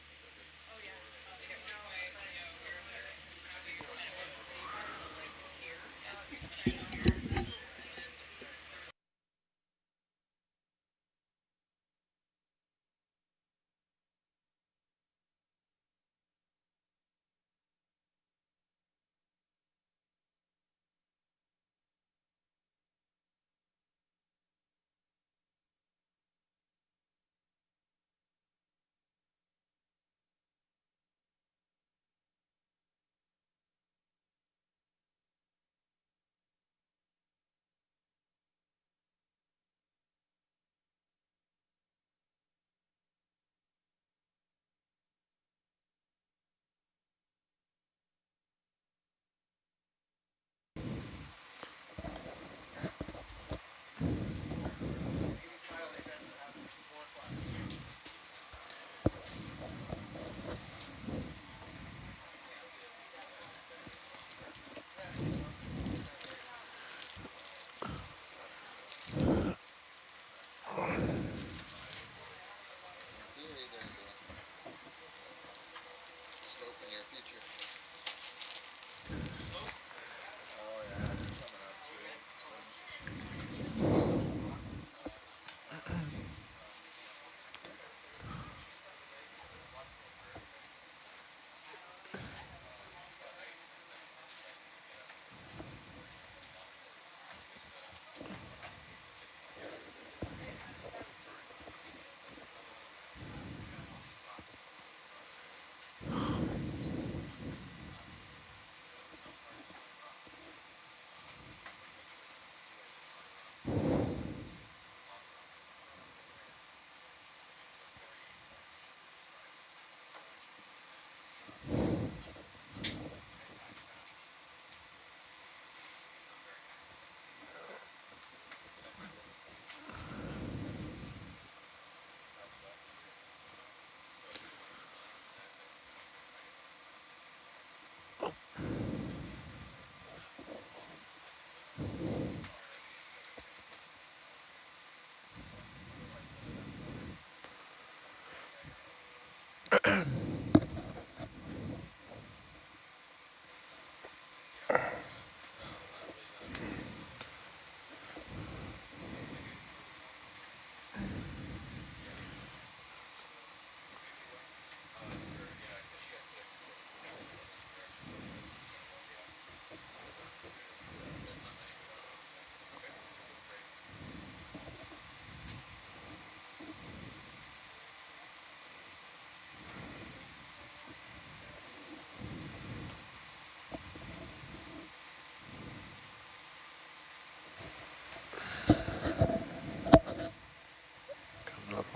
Ahem. (clears throat)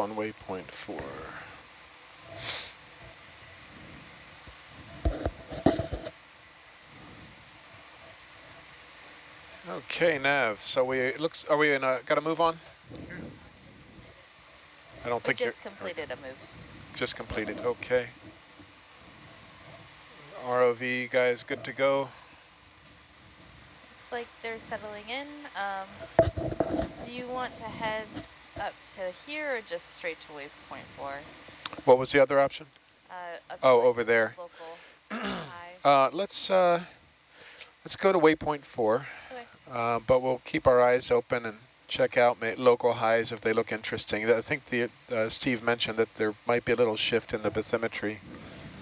on waypoint four. Okay, Nav. So we it looks. Are we in a? Got to move on? I don't We think just completed a move. just completed. Okay. ROV guys, good to go. Looks like they're settling in. Um, do you want to head up to here or just straight to waypoint four? What was the other option? Uh, Oh, like over there. (clears throat) Uh, let's uh, let's go to waypoint four, Okay. uh, but we'll keep our eyes open and check out ma local highs if they look interesting. I think the uh, Steve mentioned that there might be a little shift in the bathymetry.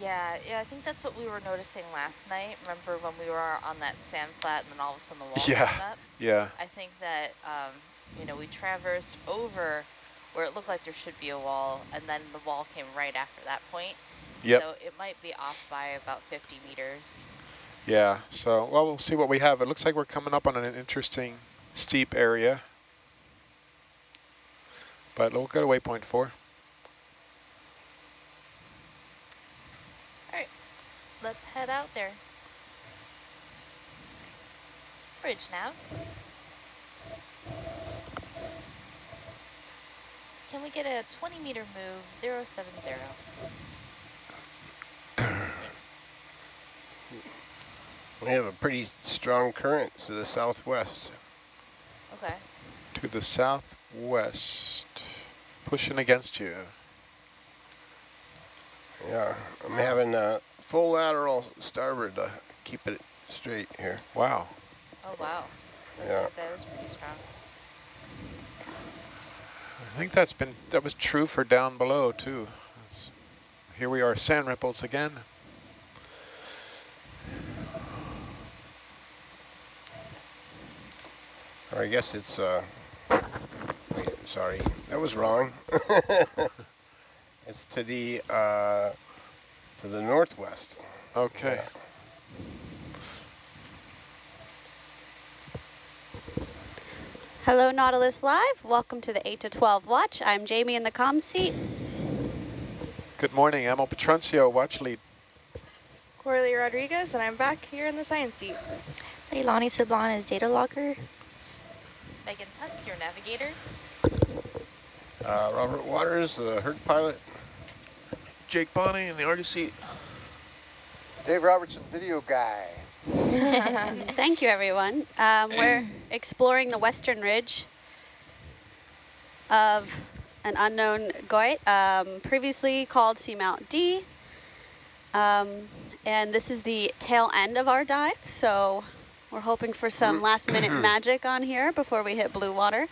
Yeah, yeah, I think that's what we were noticing last night. Remember when we were on that sand flat and then all of a sudden the wall (laughs) Yeah. came up? Yeah, I think that, um, you know, we traversed over where it looked like there should be a wall, and then the wall came right after that point. Yep. So it might be off by about 50 meters. yeah. So well, we'll see what we have. It looks like we're coming up on an interesting steep area, but we'll go to waypoint four. All right, let's head out there. Bridge now. Can we get a 20 meter move, 070? Thanks. We have a pretty strong current to the southwest. Okay. To the southwest, pushing against you. Yeah, I'm having a full lateral starboard to keep it straight here. Wow. Oh, wow. That, Yeah. that is pretty strong. I think that's been that was true for down below too. That's, here we are, sand ripples again. Or I guess it's, uh, wait, sorry, that was wrong. (laughs) it's to the, uh, to the northwest. Okay. Hello, Nautilus Live. Welcome to the 8 to 12 watch. I'm Jamie in the comm seat. Good morning, Emil Petruncio, watch lead. Corley Rodriguez, and I'm back here in the science seat. Leilani Sablan is data logger. Megan Putz, your navigator. Uh, Robert Waters, the Herc pilot. Jake Bonney in the Argus seat. Dave Robertson, video guy. (laughs) Thank you, everyone. Um, we're exploring the western ridge of an unknown guyot, um, previously called Seamount D. Um, and this is the tail end of our dive, so we're hoping for some last minute magic on here before we hit blue water.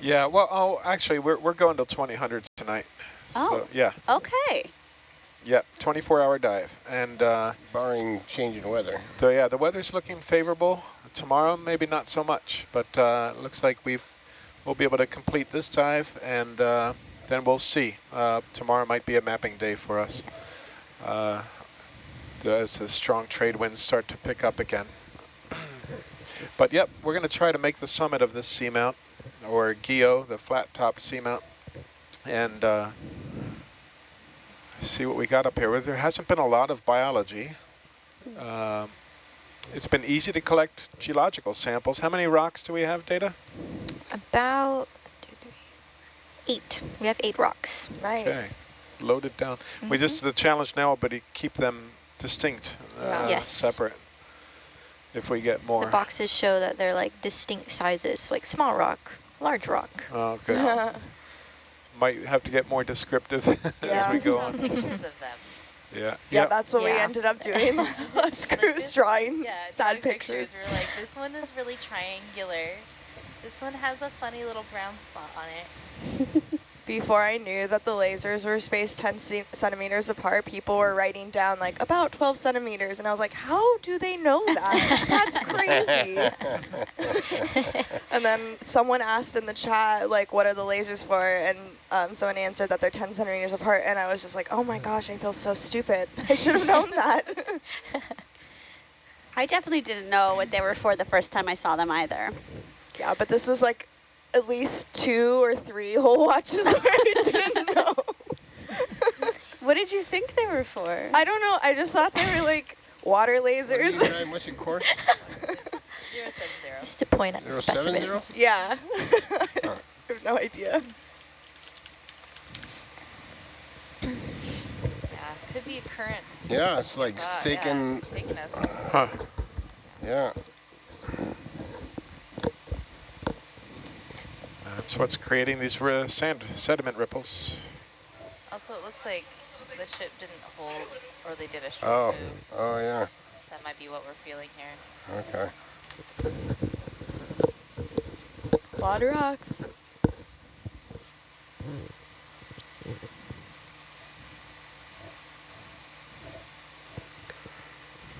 Yeah, well, oh, actually, we're, we're going till 2000 tonight. Oh. So, yeah, Okay. Yeah, 24-hour dive. And uh, barring changing weather. So yeah, the weather's looking favorable. Tomorrow, maybe not so much, but uh, looks like we've we'll be able to complete this dive, and uh, then we'll see. Uh, tomorrow might be a mapping day for us, uh, as the strong trade winds start to pick up again. (clears throat) but yep, we're going to try to make the summit of this seamount, or guyot, the flat-topped seamount, and uh, see what we got up here. Well, There hasn't been a lot of biology. Um, it's been easy to collect geological samples. How many rocks do we have, Data? About eight. We have eight rocks. Nice. Okay, loaded down. We just, the challenge now but keep them distinct, uh, Yes. separate, if we get more. The boxes show that they're like distinct sizes, like small rock, large rock. Oh, (laughs) good. Might have to get more descriptive (laughs) as we go on. Pictures of them. Yeah. Yeah, Yep. that's what we ended up doing (laughs) (laughs) last cruise, drawing Yeah, sad drawing pictures. We were like, this one is really triangular. This one has a funny little brown spot on it. Before I knew that the lasers were spaced 10 centimeters apart, people were writing down like about 12 centimeters. And I was like, how do they know that? That's crazy. (laughs) and then someone asked in the chat, like, what are the lasers for? And um, someone answered that they're 10 centimeters apart. And I was just like, oh my gosh, I feel so stupid. I should have known that. (laughs) I definitely didn't know what they were for the first time I saw them either. yeah, but this was like at least two or three whole watches (laughs) where I didn't (laughs) know. What did you think they were for? I don't know. I just thought they were like water lasers. What's your course? Zero seven zero. Just to point at the Zero seven zero? specimens. yeah. Huh. (laughs) I have no idea. Yeah, could be a current. Yeah, it's like Saw it, yeah, taking- it's taking us. Huh. Yeah. That's what's creating these uh, sand sediment ripples. Also, it looks like the ship didn't hold, or they did a short Oh, move. oh yeah. That might be what we're feeling here. Okay. A lot of rocks.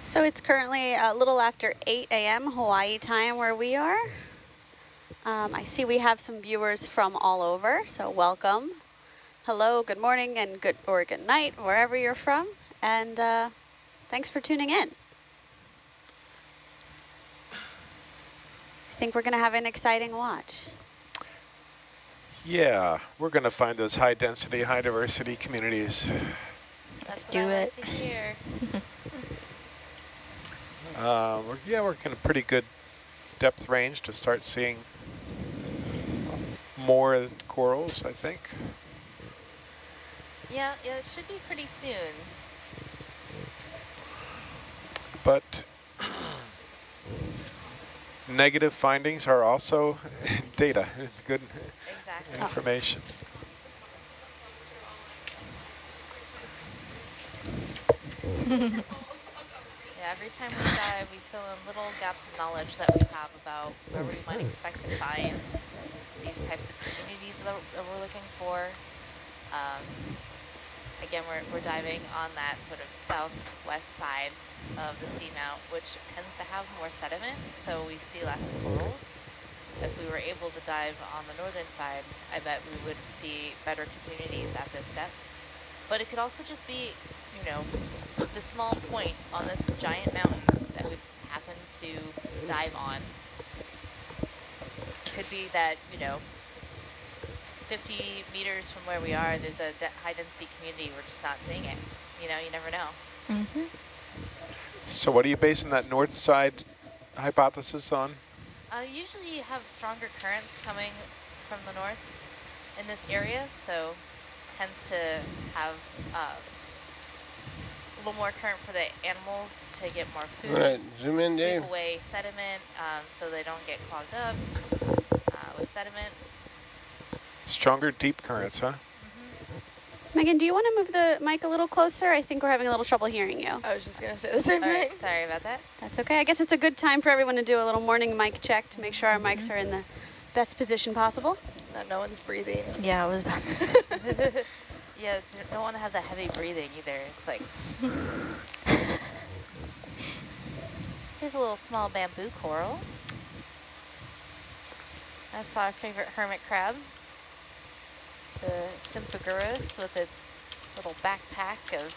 So it's currently a little after 8 a.m. Hawaii time where we are. Um, I see we have some viewers from all over, so welcome. Hello, good morning, and good or good night, wherever you're from, and uh, thanks for tuning in. I think we're going to have an exciting watch. Yeah, we're going to find those high density, high diversity communities. Let's do I like it. to hear. (laughs) Uh, we're, yeah, we're in a pretty good depth range to start seeing more corals, I think. Yeah, yeah, it should be pretty soon. But negative findings are also (laughs) data. It's good Exactly. information. (laughs) Yeah, every time we dive, we fill in little gaps of knowledge that we have about where we might expect to find these types of communities that, we're looking for. Um, again, we're, we're diving on that sort of southwest side of the seamount, which tends to have more sediment, so we see less corals. If we were able to dive on the northern side, I bet we would see better communities at this depth. But it could also just be, you know, the small point on this giant mountain that we happen to dive on. Could be that, you know, 50 meters from where we are, there's a de high density community, we're just not seeing it. You know, you never know. Mm-hmm. So what are you basing that north side hypothesis on? Uh, usually you have stronger currents coming from the north in this area, so tends to have uh, a little more current for the animals to get more food. All right, zoom in, sweep Dave. away sediment um, so they don't get clogged up with sediment. Stronger deep currents, huh? Mm-hmm. Megan, do you want to move the mic a little closer? I think we're having a little trouble hearing you. I was just going to say the same All thing. right, sorry about that. That's okay. I guess it's a good time for everyone to do a little morning mic check to make sure our mics mm-hmm. are in the best position possible. That no one's breathing. Yeah, I was about to say. (laughs) yeah, you don't want to have that heavy breathing either. It's like... (laughs) Here's a little small bamboo coral. That's our favorite hermit crab. The Sympagurus with its little backpack of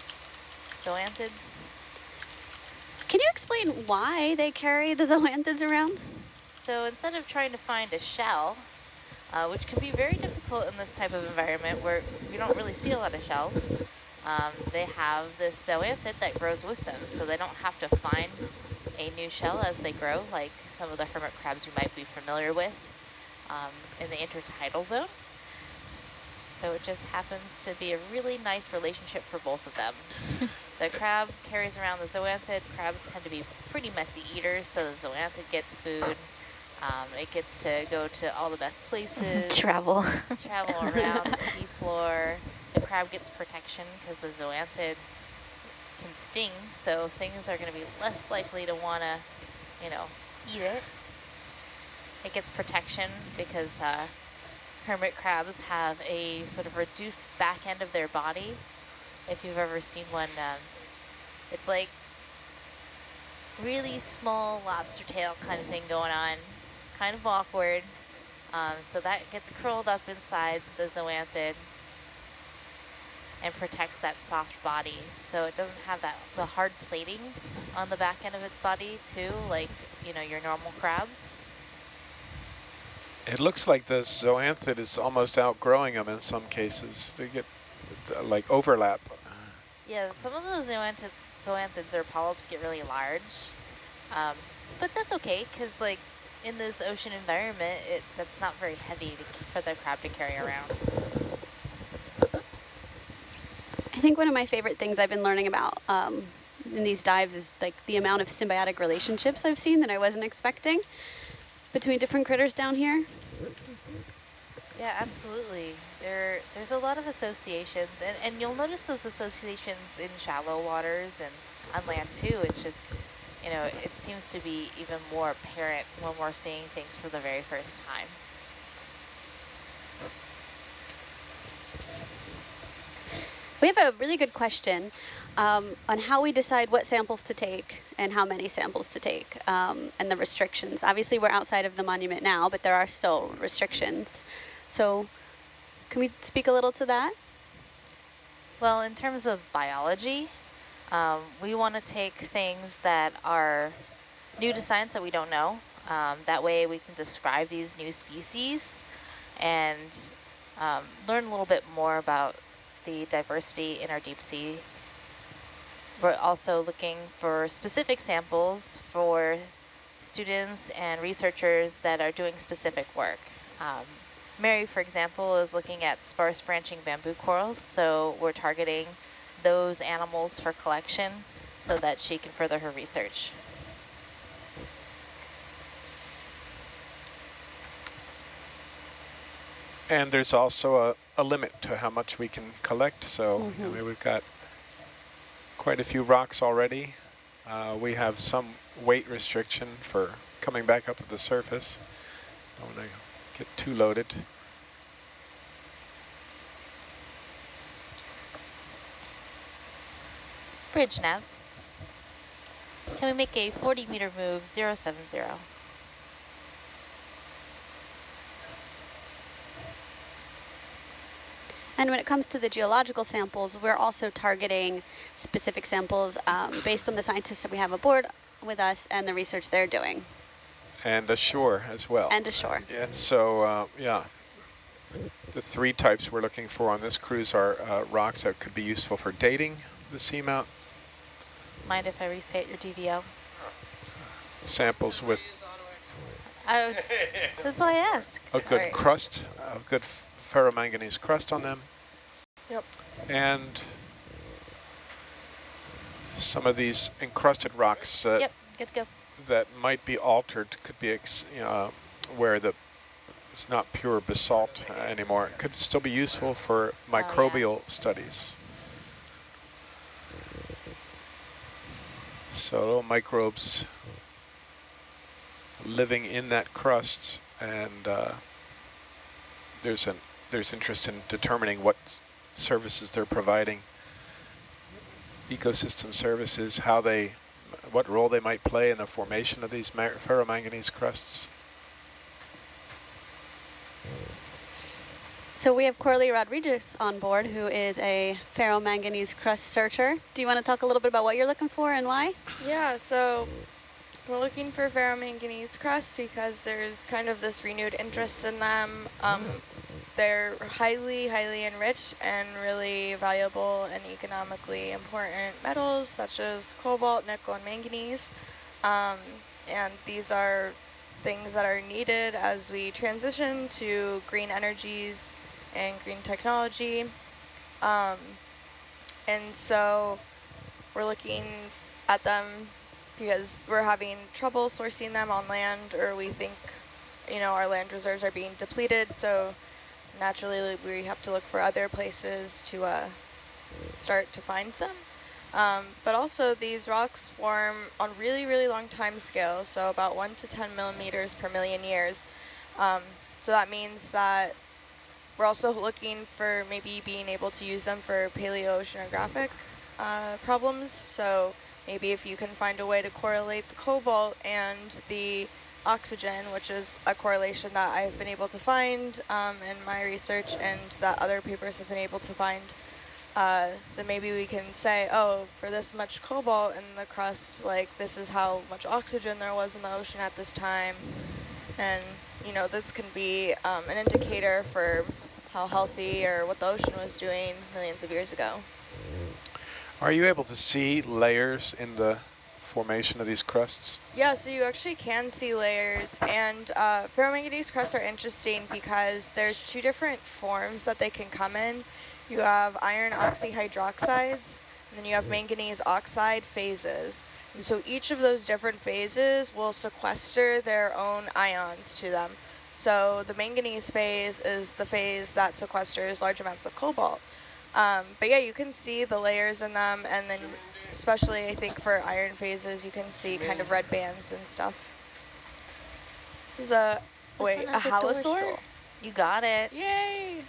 zoanthids. Can you explain why they carry the (laughs) zoanthids around? So instead of trying to find a shell, uh, which can be very difficult in this type of environment where we don't really see a lot of shells, um, they have this zoanthid that grows with them, so they don't have to find a new shell as they grow, like some of the hermit crabs you might be familiar with um, in the intertidal zone. So it just happens to be a really nice relationship for both of them. (laughs) the crab carries around the zoanthid. Crabs tend to be pretty messy eaters, so the zoanthid gets food. Um, it gets to go to all the best places. Travel. Travel (laughs) around the seafloor. The crab gets protection because the zoanthid can sting, so things are going to be less likely to want to, you know, eat it. It gets protection because uh, hermit crabs have a sort of reduced back end of their body. If you've ever seen one, um, it's like really small lobster tail kind of thing going on, kind of awkward. Um, so that gets curled up inside the zoanthid and protects that soft body. So it doesn't have that the hard plating on the back end of its body too, like, you know, your normal crabs. It looks like the zoanthid is almost outgrowing them in some cases. They get uh, like overlap. Yeah, some of those zoanthid, zoanthids or polyps get really large, um, but that's okay because like in this ocean environment, it that's not very heavy to, for the crab to carry around. I think one of my favorite things I've been learning about um, in these dives is like the amount of symbiotic relationships I've seen that I wasn't expecting between different critters down here. Yeah, absolutely. There, there's a lot of associations, and, and you'll notice those associations in shallow waters and on land too. It's just, you know, it seems to be even more apparent when we're seeing things for the very first time. We have a really good question um, on how we decide what samples to take and how many samples to take um, and the restrictions. Obviously, we're outside of the monument now, but there are still restrictions. So can we speak a little to that? Well, in terms of biology, um, we want to take things that are new to science that we don't know. Um, that way we can describe these new species and um, learn a little bit more about the diversity in our deep sea. We're also looking for specific samples for students and researchers that are doing specific work. Um, Mary, for example, is looking at sparse branching bamboo corals, so we're targeting those animals for collection so that she can further her research. And there's also a, a limit to how much we can collect. So Mm-hmm. I mean, we've got quite a few rocks already. Uh, we have some weight restriction for coming back up to the surface. Don't want to get too loaded. Bridge nav. Can we make a 40 meter move 070? And when it comes to the geological samples, we're also targeting specific samples um, based on the scientists that we have aboard with us and the research they're doing. And ashore as well. And ashore. And so, uh, yeah, the three types we're looking for on this cruise are uh, rocks that could be useful for dating the seamount, Mind if I reset your DVL? samples with I was, that's why I asked. a good Alright. crust, a good f- ferromanganese crust on them. Yep. And some of these encrusted rocks that, Yep, good go. that might be altered could be ex you know, where the it's not pure basalt uh, anymore. It could still be useful for microbial studies. So little microbes living in that crust, and uh, there's an there's interest in determining what services they're providing, ecosystem services, how they, what role they might play in the formation of these ma- ferromanganese crusts. So we have Coralie Rodriguez on board, who is a ferromanganese crust searcher. Do you want to talk a little bit about what you're looking for and why? Yeah, so we're looking for ferromanganese crust because there's kind of this renewed interest in them. Um, they're highly, highly enriched and really valuable and economically important metals such as cobalt, nickel, and manganese. Um, and these are things that are needed as we transition to green energies and green technology. Um, and so we're looking at them because we're having trouble sourcing them on land or we think, you know, our land reserves are being depleted. So naturally we have to look for other places to uh, start to find them. Um, but also these rocks form on really, really long time scales, so about 1 to 10 millimeters per million years. Um, so that means that we're also looking for maybe being able to use them for paleoceanographic uh, problems. So maybe if you can find a way to correlate the cobalt and the oxygen, which is a correlation that I've been able to find um, in my research and that other papers have been able to find, uh, then maybe we can say, oh, for this much cobalt in the crust, like this is how much oxygen there was in the ocean at this time. And, you know, this can be um, an indicator for how healthy or what the ocean was doing millions of years ago. Are you able to see layers in the formation of these crusts? Yeah, so you actually can see layers, and uh, ferromanganese crusts are interesting because there's two different forms that they can come in. You have iron oxyhydroxides, and then you have manganese oxide phases. And so each of those different phases will sequester their own ions to them. So the manganese phase is the phase that sequesters large amounts of cobalt. Um, but yeah, you can see the layers in them, and then especially I think for iron phases, you can see kind of red bands and stuff. This is a, This wait, a has a halosaur? You got it. Yay!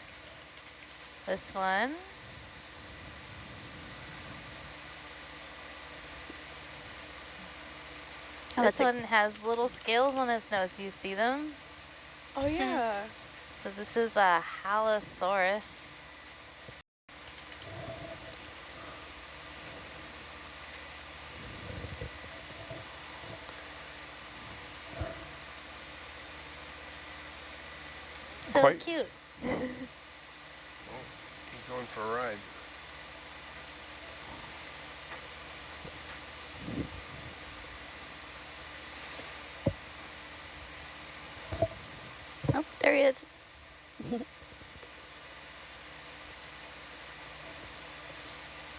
This one. Oh, this one has little scales on its nose. Do you see them? Oh yeah. (laughs) So this is a Halosaurus. So Quite- cute. Oh, he's going for a ride. Oh, there he is.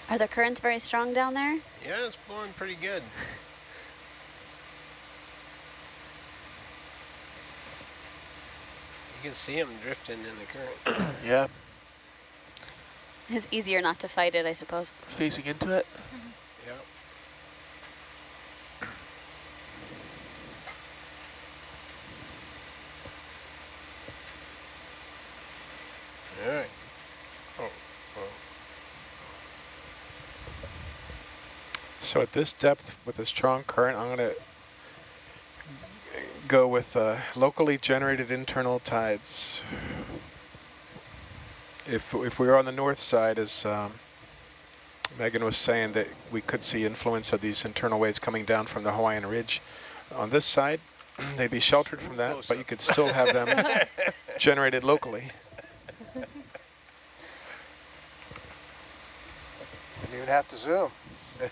Are the currents very strong down there? Yeah, it's blowing pretty good. (laughs) You can see him drifting in the current. (clears throat) yeah, It's easier not to fight it, I suppose. facing into it. Mm-hmm. Yep. All right. Oh, oh. So at this depth with a strong current, I'm going to go with uh, locally generated internal tides. If, if we were on the north side, as um, Megan was saying, that we could see influence of these internal waves coming down from the Hawaiian Ridge. On this side, (clears throat) they'd be sheltered from that, but you could still have them (laughs) generated locally. Didn't even have to zoom.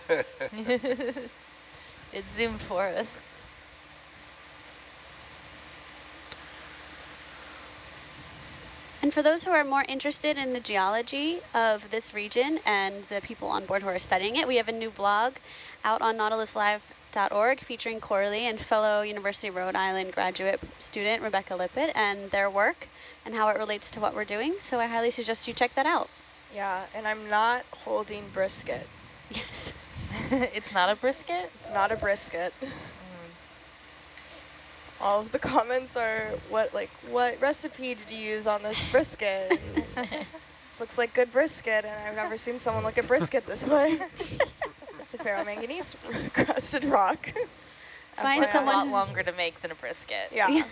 (laughs) it zoomed for us. And for those who are more interested in the geology of this region and the people on board who are studying it, we have a new blog out on nautiluslive.org featuring Corley and fellow University of Rhode Island graduate student Rebecca Lippett and their work and how it relates to what we're doing. So I highly suggest you check that out. Yeah, and I'm not holding brisket. (laughs) Yes. (laughs) it's not a brisket? It's not a brisket. (laughs) All of the comments are what like what recipe did you use on this brisket? (laughs) This looks like good brisket, and I've never seen someone look at brisket this way. it's a ferromanganese crusted rock. (laughs) Find It's a lot longer to make than a brisket. Yeah.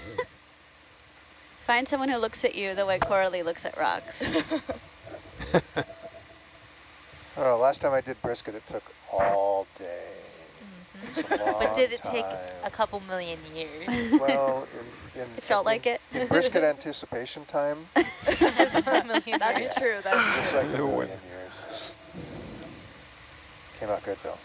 (laughs) find someone who looks at you the way Coralie looks at rocks. I don't know, last time I did brisket, it took all day. Takes a But did it take time. a couple million years? Well, (laughs) in, in, It felt in- like it. In brisket anticipation time, (laughs) That's years. true. That's it's true. like a million years. Came out good though.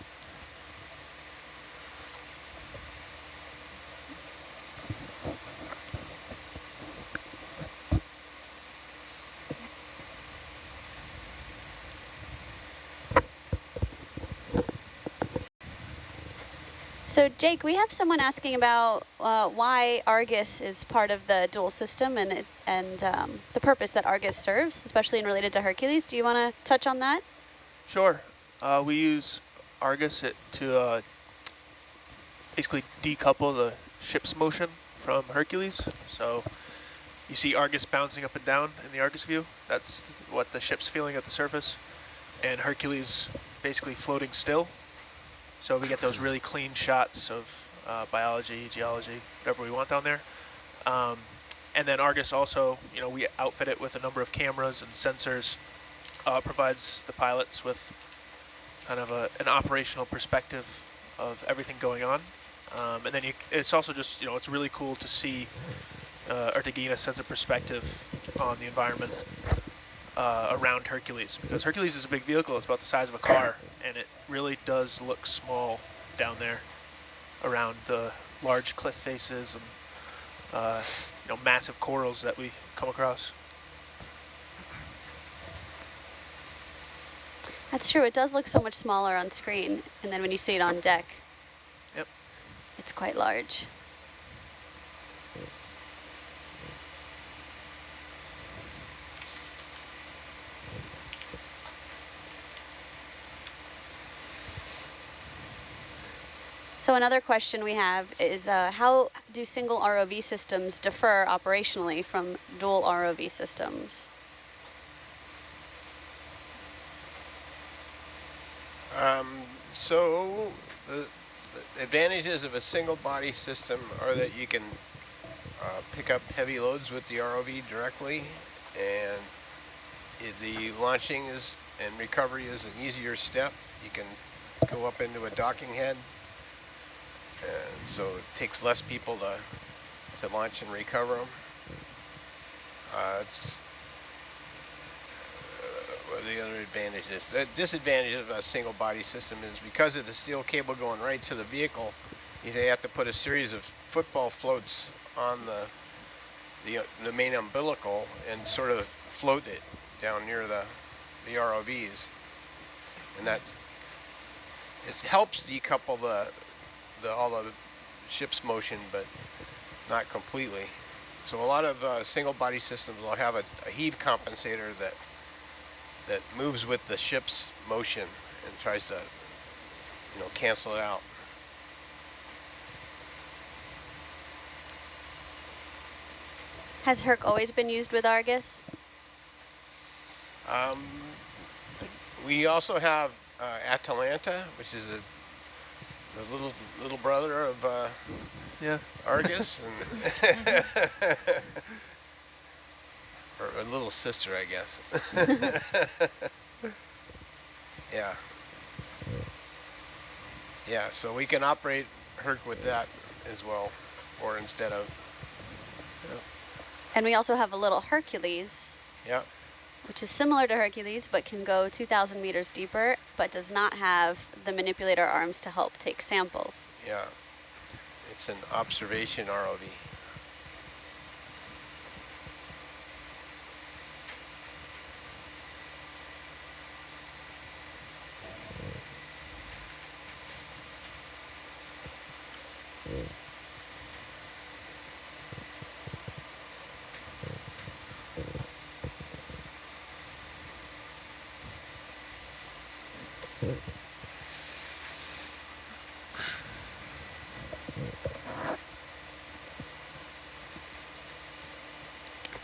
So Jake, we have someone asking about uh, why Argus is part of the dual system and it, and um, the purpose that Argus serves, especially in related to Hercules. Do you want to touch on that? Sure. Uh, we use Argus it to uh, basically decouple the ship's motion from Hercules. So you see Argus bouncing up and down in the Argus view. That's what the ship's feeling at the surface. And Hercules basically floating still. So we get those really clean shots of uh, biology, geology, whatever we want down there. Um, and then Argus also, you know, we outfit it with a number of cameras and sensors uh, provides the pilots with kind of a, an operational perspective of everything going on. Um, and then you, it's also just, you know, it's really cool to see uh, or to gain a sense of perspective on the environment uh, around Hercules. Because Hercules is a big vehicle, it's about the size of a car, and it really does look small down there around the large cliff faces and uh, you know, massive corals that we come across. That's true. It does look so much smaller on screen, and then when you see it on deck, Yep. it's quite large. So another question we have is uh, how do single ROV systems differ operationally from dual ROV systems? Um, so the, the advantages of a single body system are that you can uh, pick up heavy loads with the ROV directly and the launching is and recovery is an easier step. You can go up into a docking head so it takes less people to, to launch and recover them. Uh, it's are the other advantages? The disadvantage of a single body system is because of the steel cable going right to the vehicle, you they have to put a series of football floats on the the, uh, the main umbilical and sort of float it down near the the ROVs, and that it helps decouple the the all the ship's motion, but not completely. So a lot of uh, single body systems will have a, a heave compensator that that moves with the ship's motion and tries to, you know, cancel it out. Has Herc always been used with Argus? Um, we also have uh, Atalanta, which is a the little little brother of uh, yeah Argus, (laughs) and or a little sister, I guess. (laughs) yeah. Yeah, so we can operate Herc with that as well, or instead of. Yeah. And we also have a little Hercules, Yeah. Which is similar to Hercules, but can go 2,000 meters deeper, but does not have the manipulator arms to help take samples. Yeah. It's an observation ROV.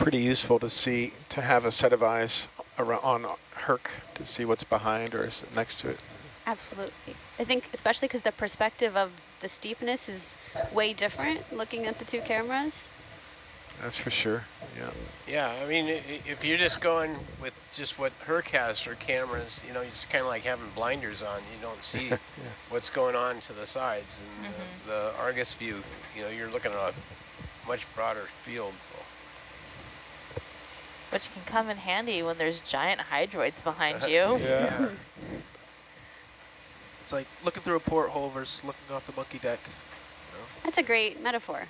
Pretty useful to see, to have a set of eyes around on Herc to see what's behind or is next to it. Absolutely. I think especially because the perspective of the steepness is way different looking at the two cameras. That's for sure, yeah. Yeah, I mean, i- i- if you're just going with just what Herc has for cameras, you know, it's kind of like having blinders on. You don't see (laughs) what's going on to the sides. And the, the Argus view, you know, you're looking at a much broader field. Which can come in handy when there's giant hydroids behind uh, you. Yeah. (laughs) It's like looking through a porthole versus looking off the monkey deck. That's a great metaphor.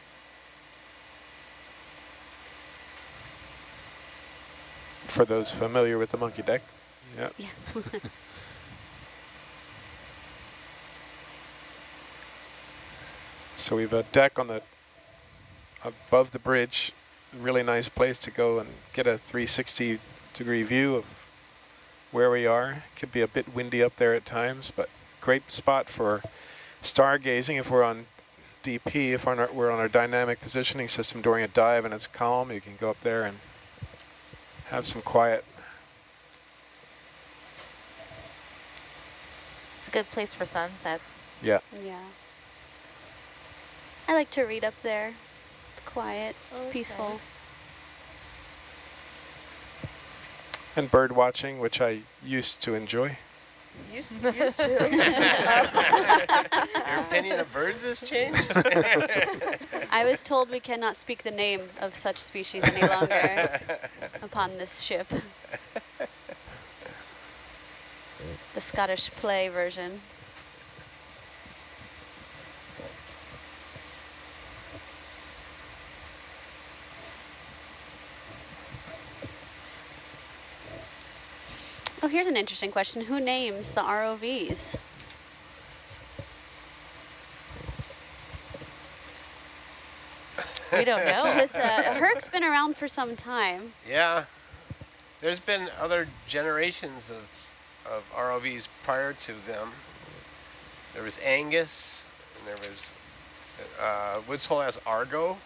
For those familiar with the monkey deck, yeah. Yeah. (laughs) So we have a deck on the above the bridge, really nice place to go and get a 360 degree view of where we are. Could be a bit windy up there at times, but great spot for stargazing if we're on DP, if we're on, our, we're on our dynamic positioning system during a dive and it's calm, you can go up there and have some quiet. It's a good place for sunsets. Yeah. Yeah. I like to read up there. It's quiet, it's Oh, peaceful. nice. And bird watching, which I used to enjoy. Used, used to. (laughs) Your opinion of birds has changed? (laughs) I was told we cannot speak the name of such species any longer (laughs) upon this ship. The Scottish play version. Oh, here's an interesting question. Who names the ROVs? We don't know. (laughs) Because uh, Herc's been around for some time. Yeah. There's been other generations of, of ROVs prior to them. There was Angus, and there was, uh, Woods Hole has Argo.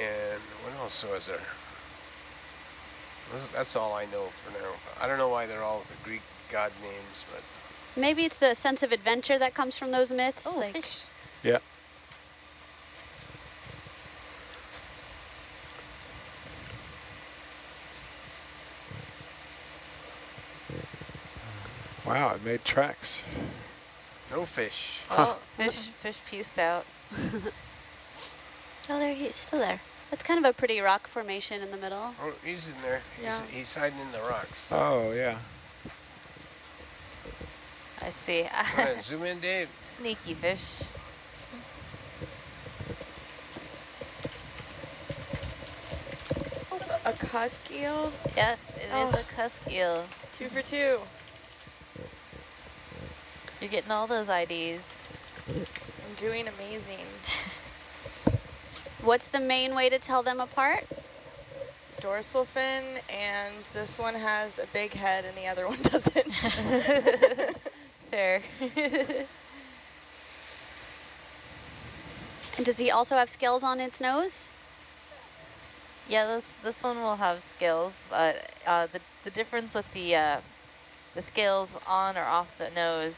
And what else was there? Those- That's all I know for now. I don't know why they're all the Greek god names, but Maybe it's the sense of adventure that comes from those myths. Oh, like fish. Yeah. Wow, it made tracks. no fish. Oh, fish, fish pieced out. (laughs) Oh, there he is, still there. It's kind of a pretty rock formation in the middle. Oh, he's in there. He's, Yeah. he's hiding in the rocks. Oh, yeah. I see. (laughs) Go zoom in, Dave. Sneaky fish. Oh, a cusk eel, Yes, it is Oh. a cusk eel. two for two. You're getting all those IDs. I'm doing amazing. (laughs) What's the main way to tell them apart? Dorsal fin, and this one has a big head and the other (laughs) one doesn't. (laughs) Fair. (laughs) And does he also have scales on its nose? yeah, this this one will have scales, but uh, the the difference with the uh, the scales on or off the nose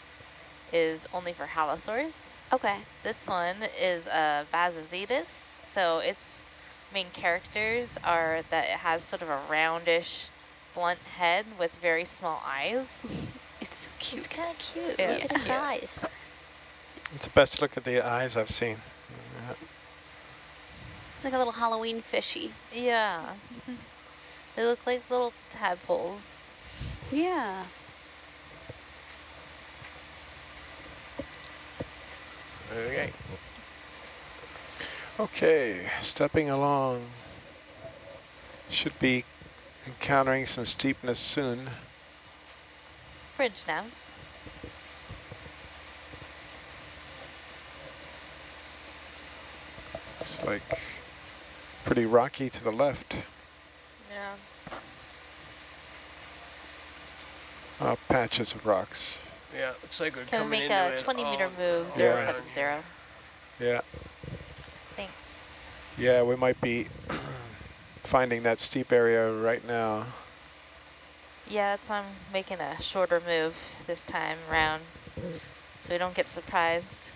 is only for halosaurs. Okay. This one is a Bassozetus, so its main characters are that it has sort of a roundish, blunt head with very small eyes. (laughs) It's so cute. It's kind of cute. Yeah, Look at it's its eyes. It's the best look at the eyes I've seen. Yeah. Like a little Halloween fishy. Yeah. they look like little tadpoles. Yeah. Okay. Okay, stepping along. Should be encountering some steepness soon. Bridge now. It's like pretty rocky to the left. yeah. Uh, patches of rocks. Yeah, looks like we're Can we make a 20 meter all- move, all Yeah. 070? Yeah, Thanks. Yeah, we might be (clears throat) finding that steep area right now. Yeah, that's why I'm making a shorter move this time around, so we don't get surprised.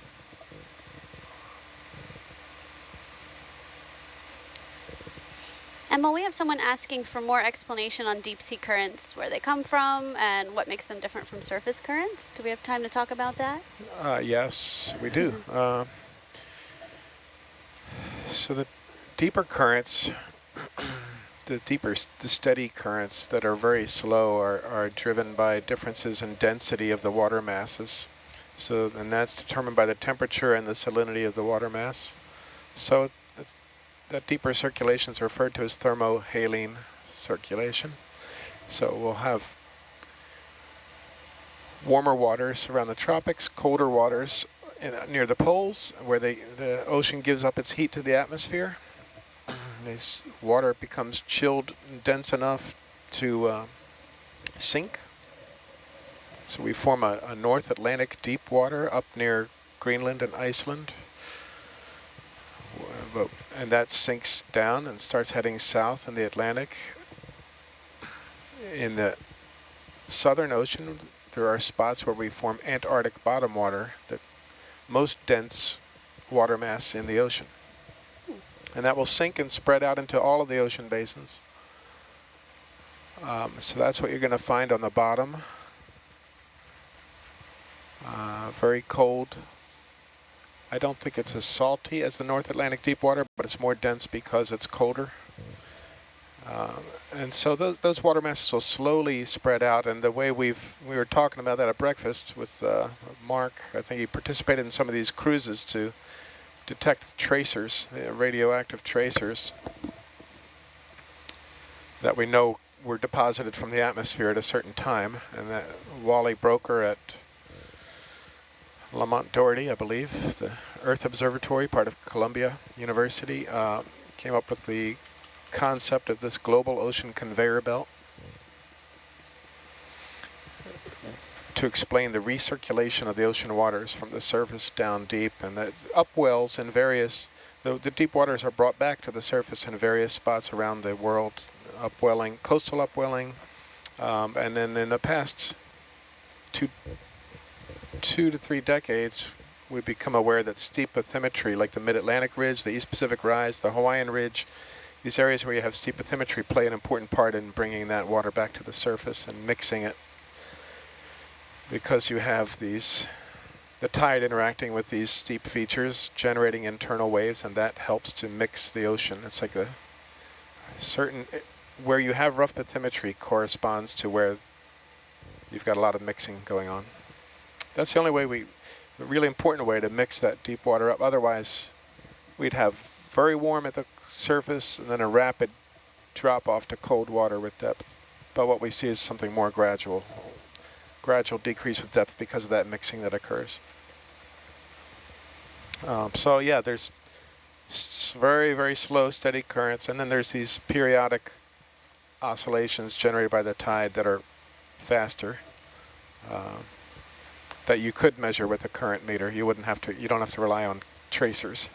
Emma, we have someone asking for more explanation on deep sea currents, where they come from and what makes them different from surface currents. Do we have time to talk about that? Uh, yes, we do. (laughs) Uh, so the deeper currents, (clears throat) the deeper, the steady currents that are very slow are, are driven by differences in density of the water masses. So, and that's determined by the temperature and the salinity of the water mass. So that deeper circulation is referred to as thermohaline circulation. So we'll have warmer waters around the tropics, colder waters in, uh, near the poles where they, the ocean gives up its heat to the atmosphere. (clears throat) this water becomes chilled and dense enough to uh, sink. So we form a, a North Atlantic deep water up near Greenland and Iceland. But, and that sinks down and starts heading south in the Atlantic. In the Southern Ocean, there are spots where we form Antarctic bottom water, the most dense water mass in the ocean. And that will sink and spread out into all of the ocean basins Um, so that's what you're going to find on the bottom. Uh, very cold. I don't think it's as salty as the North Atlantic deep water, but it's more dense because it's colder. Uh, and so those, those water masses will slowly spread out. And the way we've, we were talking about that at breakfast with uh, Mark, I think he participated in some of these cruises to detect tracers, radioactive tracers that we know were deposited from the atmosphere at a certain time. And that Wally Broecker at Lamont Doherty, I believe, the Earth Observatory, part of Columbia University, uh, came up with the concept of this global ocean conveyor belt to explain the recirculation of the ocean waters from the surface down deep. And the upwells in various, the, the deep waters are brought back to the surface in various spots around the world, upwelling, coastal upwelling, um, and then in the past two, two to three decades, we've become aware that steep bathymetry, like the Mid-Atlantic Ridge, the East Pacific Rise, the Hawaiian Ridge, these areas where you have steep bathymetry play an important part in bringing that water back to the surface and mixing it because you have these the tide interacting with these steep features generating internal waves and that helps to mix the ocean. It's like a certain, where you have rough bathymetry corresponds to where you've got a lot of mixing going on. That's the only way we, really important way to mix that deep water up. Otherwise, we'd have very warm at the surface and then a rapid drop off to cold water with depth. But what we see is something more gradual, gradual decrease with depth because of that mixing that occurs. Um, so yeah, there's very, very slow, steady currents, and then there's these periodic oscillations generated by the tide that are faster uh, that you could measure with a current meter. You wouldn't have to, you don't have to rely on tracers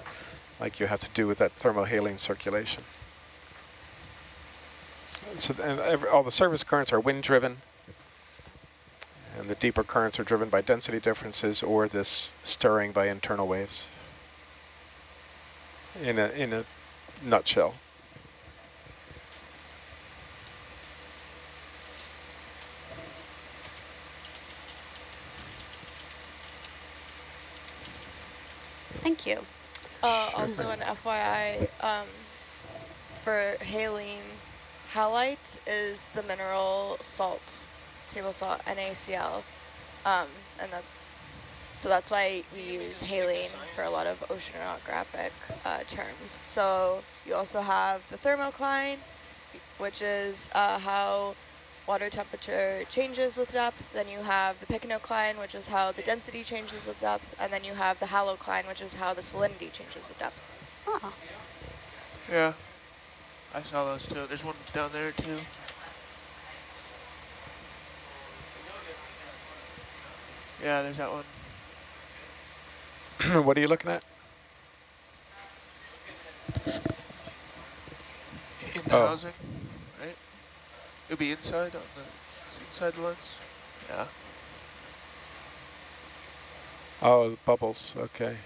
like you have to do with that thermohaline circulation. So every, all the surface currents are wind driven, and the deeper currents are driven by density differences or this stirring by internal waves. In a in a nutshell. Thank you. Uh, also an FYI, um, for haline, halite is the mineral salt, table salt, NaCl. Um, and that's, so that's why we use haline for a lot of oceanographic uh, terms. So you also have the thermocline, which is uh, how water temperature changes with depth. Then you have the pycnocline, which is how the density changes with depth. And then you have the halocline, which is how the salinity changes with depth. Oh. Yeah, I saw those too. There's one down there too. Yeah, there's that one. (clears throat) what are you looking at? In the Oh. housing, right? It'll be inside on the inside the lens. Yeah. Oh, the bubbles, okay.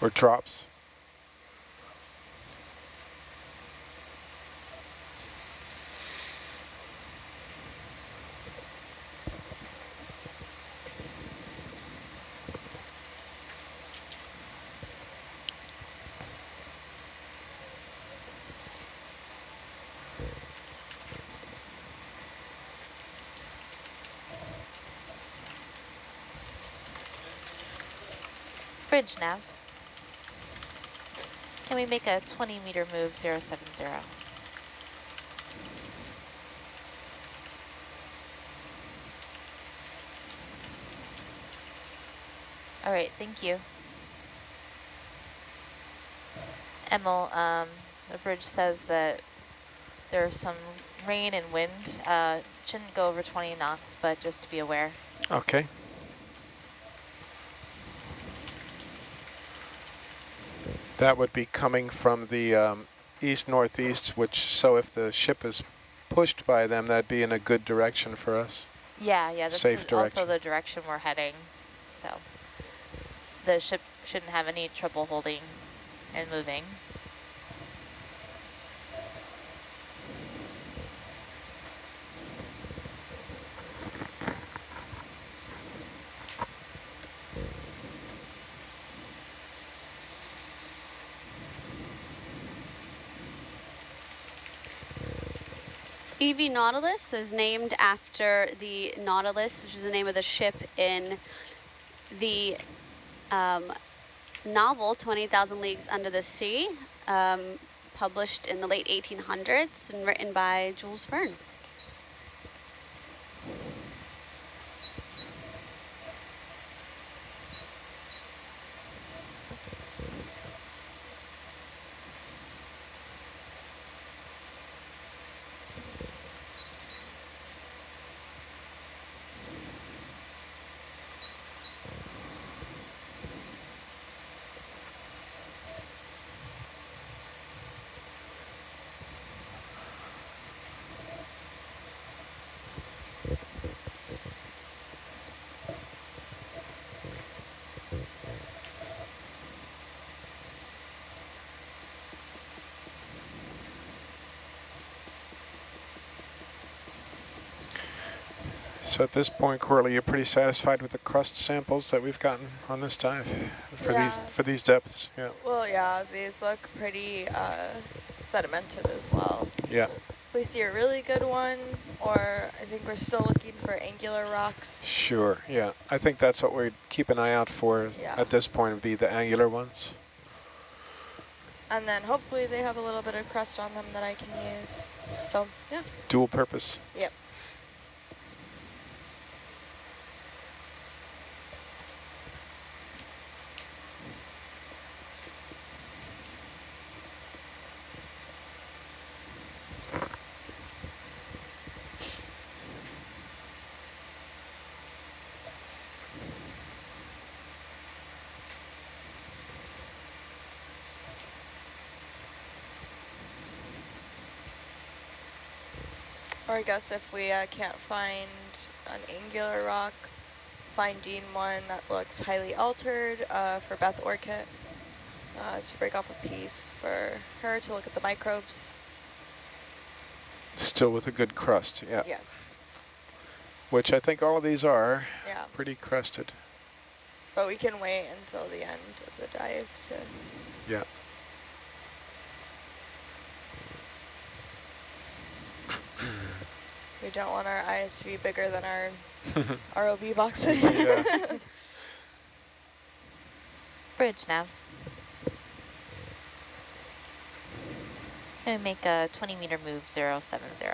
Or drops. Bridge nav. Can we make a 20 meter move 070? All right, thank you. Emil, um, the bridge says that there's some rain and wind. Uh, shouldn't go over 20 knots, but just to be aware. Okay. That would be coming from the um, east-northeast, which, so if the ship is pushed by them, that'd be in a good direction for us. Yeah, yeah, this Safe is direction. also the direction we're heading. So the ship shouldn't have any trouble holding and moving. EV Nautilus is named after the Nautilus, which is the name of the ship in the um, novel 20,000 Leagues Under the Sea, um, published in the late 1800s and written by Jules Verne. So at this point, Corley, you're pretty satisfied with the crust samples that we've gotten on this dive for Yeah. these for these depths. Yeah. Well, yeah, these look pretty uh, sedimented as well. Yeah. If we see a really good one, or I think we're still looking for angular rocks. Sure. Yeah. I think that's what we'd keep an eye out for Yeah. at this point. Would be the angular ones. And then hopefully they have a little bit of crust on them that I can use. So, yeah. Dual purpose. Yep. Or I guess if we uh, can't find an angular rock, finding one that looks highly altered uh, for Beth Orcutt uh, to break off a piece for her to look at the microbes. Still with a good crust. Yeah. Yes. Which I think all of these are. Yeah. Pretty crusted. But we can wait until the end of the dive to Yeah. We don't want our eyes to be bigger than our (laughs) ROV boxes. Yeah. (laughs) Bridge nav. Gonna make a 20 meter move 070.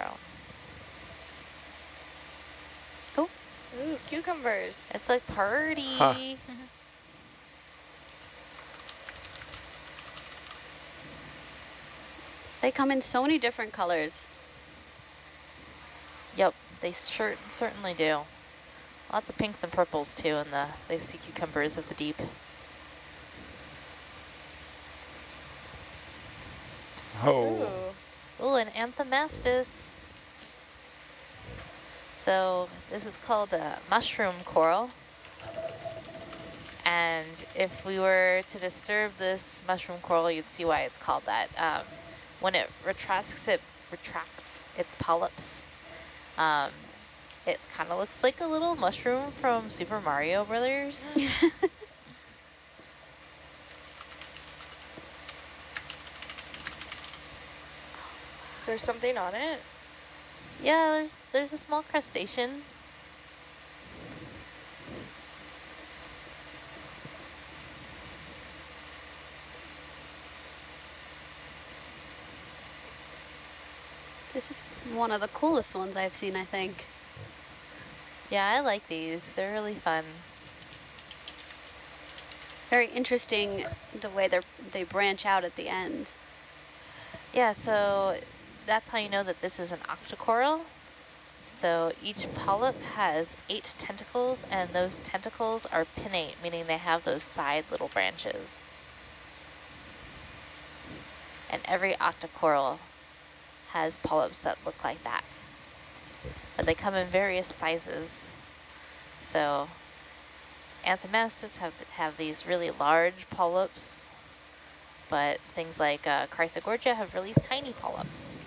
Ooh, cucumbers. It's like party. Huh. (laughs) They come in so many different colors. Yep, they sure certainly do. Lots of pinks and purples too in the the sea cucumbers of the deep. Oh. Ooh, an anthomastus. So this is called a mushroom coral. And if we were to disturb this mushroom coral, you'd see why it's called that. Um, when it retracts, it retracts its polyps. Um, it kind of looks like a little mushroom from Super Mario Brothers. (laughs) There's something on it. yeah, there's there's a small crustacean. This is one of the coolest ones I've seen, I think. Yeah, I like these. They're really fun. Very interesting the way they they branch out at the end. Yeah, so that's how you know that this is an octocoral. So each polyp has eight tentacles, and those tentacles are pinnate, meaning they have those side little branches. And every octocoral has polyps that look like that. But they come in various sizes. So anthomastus have, have these really large polyps, but things like uh, Chrysogorgia have really tiny polyps.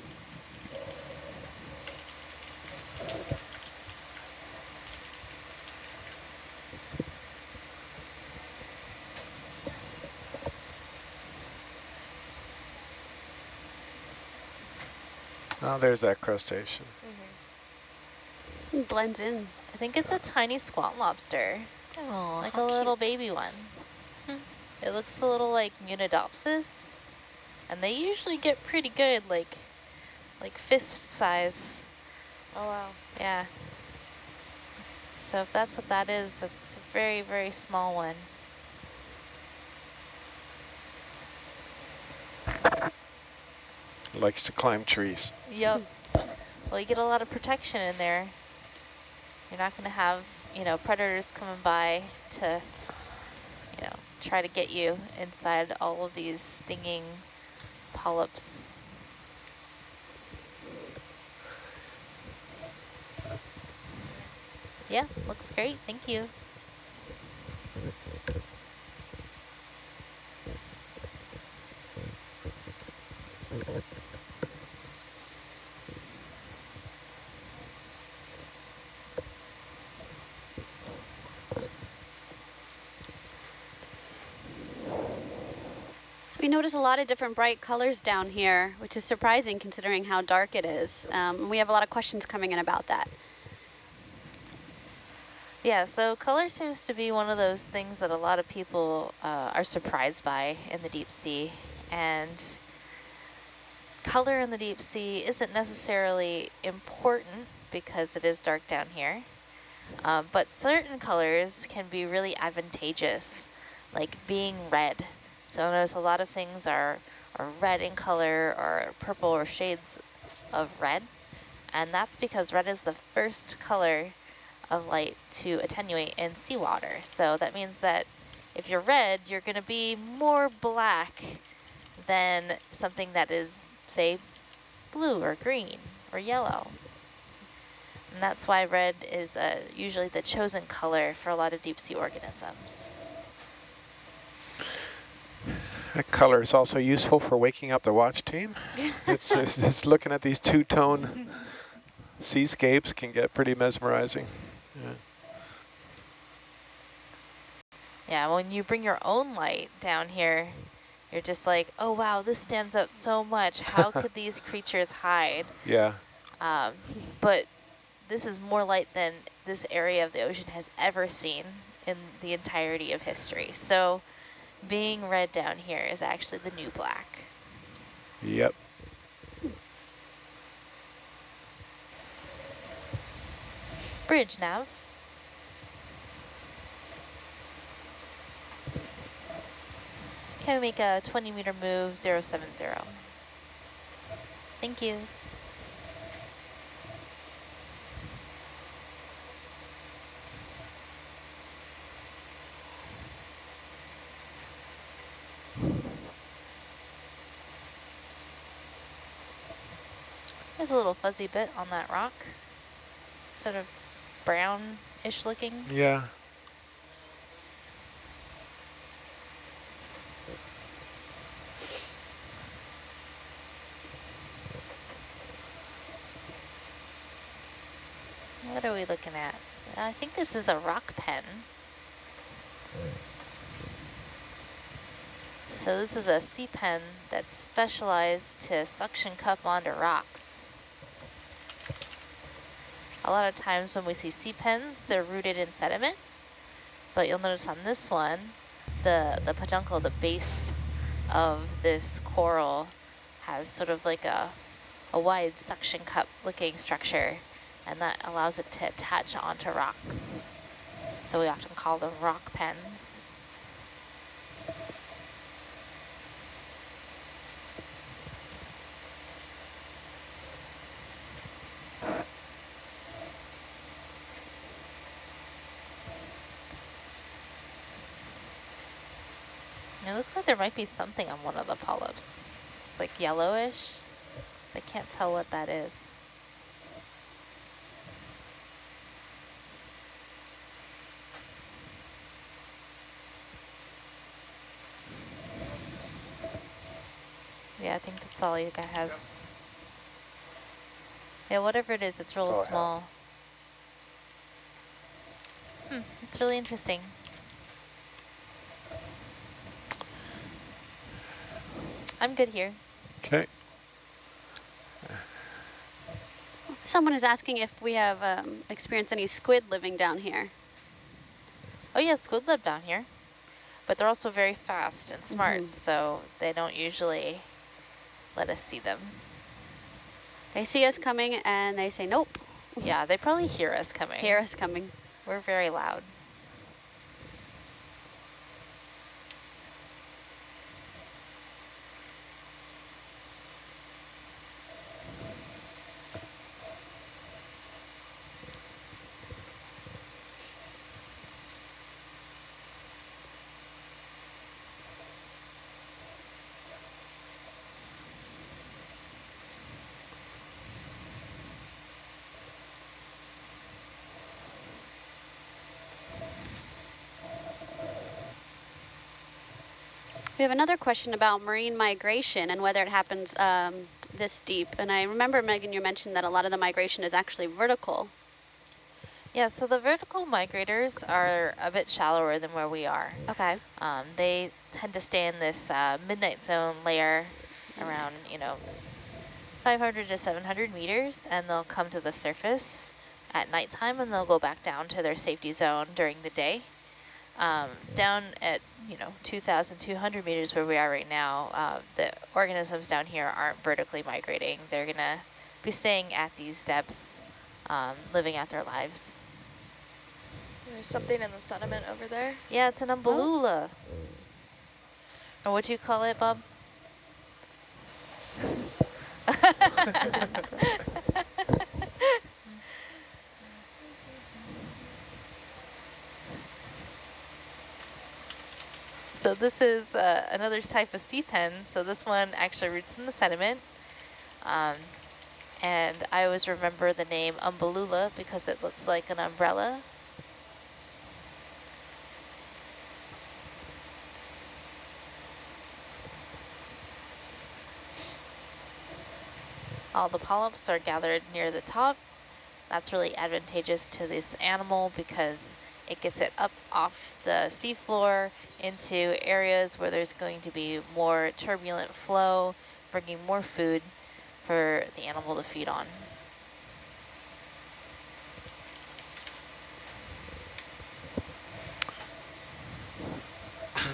Oh, there's that crustacean. Mm-hmm. It blends in. I think it's a tiny squat lobster. Oh, like a how little cute. baby one. Hmm. it looks a little like Munidopsis. And they usually get pretty good, like like fist size. Oh, wow. Yeah. So if that's what that is, it's a very, very small one. Likes to climb trees. Yep. well, you get a lot of protection in there. You're not going to have, you know, predators coming by to, you know, try to get you inside all of these stinging polyps. Yeah, looks great. Thank you. Notice a lot of different bright colors down here, which is surprising considering how dark it is. Um, we have a lot of questions coming in about that. Yeah, so color seems to be one of those things that a lot of people uh, are surprised by in the deep sea. And color in the deep sea isn't necessarily important because it is dark down here. Um, but certain colors can be really advantageous, like being red. So notice a lot of things are, are red in color or purple or shades of red. And that's because red is the first color of light to attenuate in seawater. So that means that if you're red, you're going to be more black than something that is, say, blue or green or yellow. And that's why red is uh, usually the chosen color for a lot of deep sea organisms. That color is also useful for waking up the watch team. (laughs) it's, it's, it's looking at these two-tone seascapes can get pretty mesmerizing. Yeah. Yeah, when you bring your own light down here, you're just like, oh wow, this stands out so much. How (laughs) could these creatures hide? Yeah. Um, but this is more light than this area of the ocean has ever seen in the entirety of history. So being red down here is actually the new black. Yep. Bridge nav. Can we make a 20 meter move 070? Thank you. There's a little fuzzy bit on that rock. Sort of brown-ish looking. Yeah. What are we looking at? I think this is a rock pen. So this is a sea pen that's specialized to suction cup onto rocks. A lot of times when we see sea pens, they're rooted in sediment. But you'll notice on this one, the, the peduncle, the base of this coral has sort of like a, a wide suction cup looking structure and that allows it to attach onto rocks. So we often call them rock pens. It looks like there might be something on one of the polyps. It's like yellowish. I can't tell what that is. Yeah, I think that's all you guy has. Yeah, whatever it is, it's real Oh, small. Hmm, it's really interesting. I'm good here. Okay. Someone is asking if we have um, experienced any squid living down here. Oh yeah, squid live down here, but they're also very fast and smart, Mhm. so they don't usually let us see them. They see us coming and they say, nope. Yeah, they probably hear us coming. Hear us coming. We're very loud. We have another question about marine migration and whether it happens um, this deep. And I remember, Megan, you mentioned that a lot of the migration is actually vertical. Yeah, so the vertical migrators are a bit shallower than where we are. Okay. Um, they tend to stay in this uh, midnight zone layer around, you know, 500 to 700 meters, and they'll come to the surface at nighttime, and they'll go back down to their safety zone during the day. Um, down at, you know, 2,200 meters where we are right now, uh, the organisms down here aren't vertically migrating. They're going to be staying at these depths, um, living out their lives. There's something in the sediment over there. Yeah, it's an umbellula. Or what do you call it, Bob? (laughs) (laughs) so this is uh, another type of sea pen. So this one actually roots in the sediment. Um, and I always remember the name umbellula because it looks like an umbrella. All the polyps are gathered near the top. That's really advantageous to this animal because it gets it up off the seafloor into areas where there's going to be more turbulent flow, bringing more food for the animal to feed on.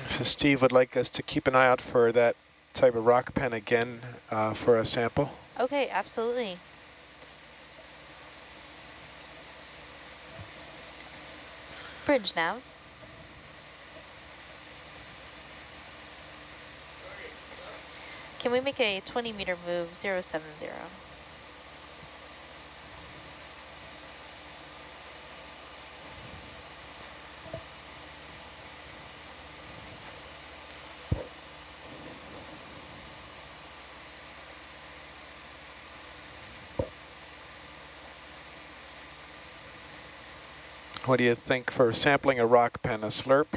So Steve would like us to keep an eye out for that type of rock pen again uh, for a sample. Okay, absolutely. Bridge nav. Can we make a 20 meter move 070? What do you think for sampling a rock pen, a slurp?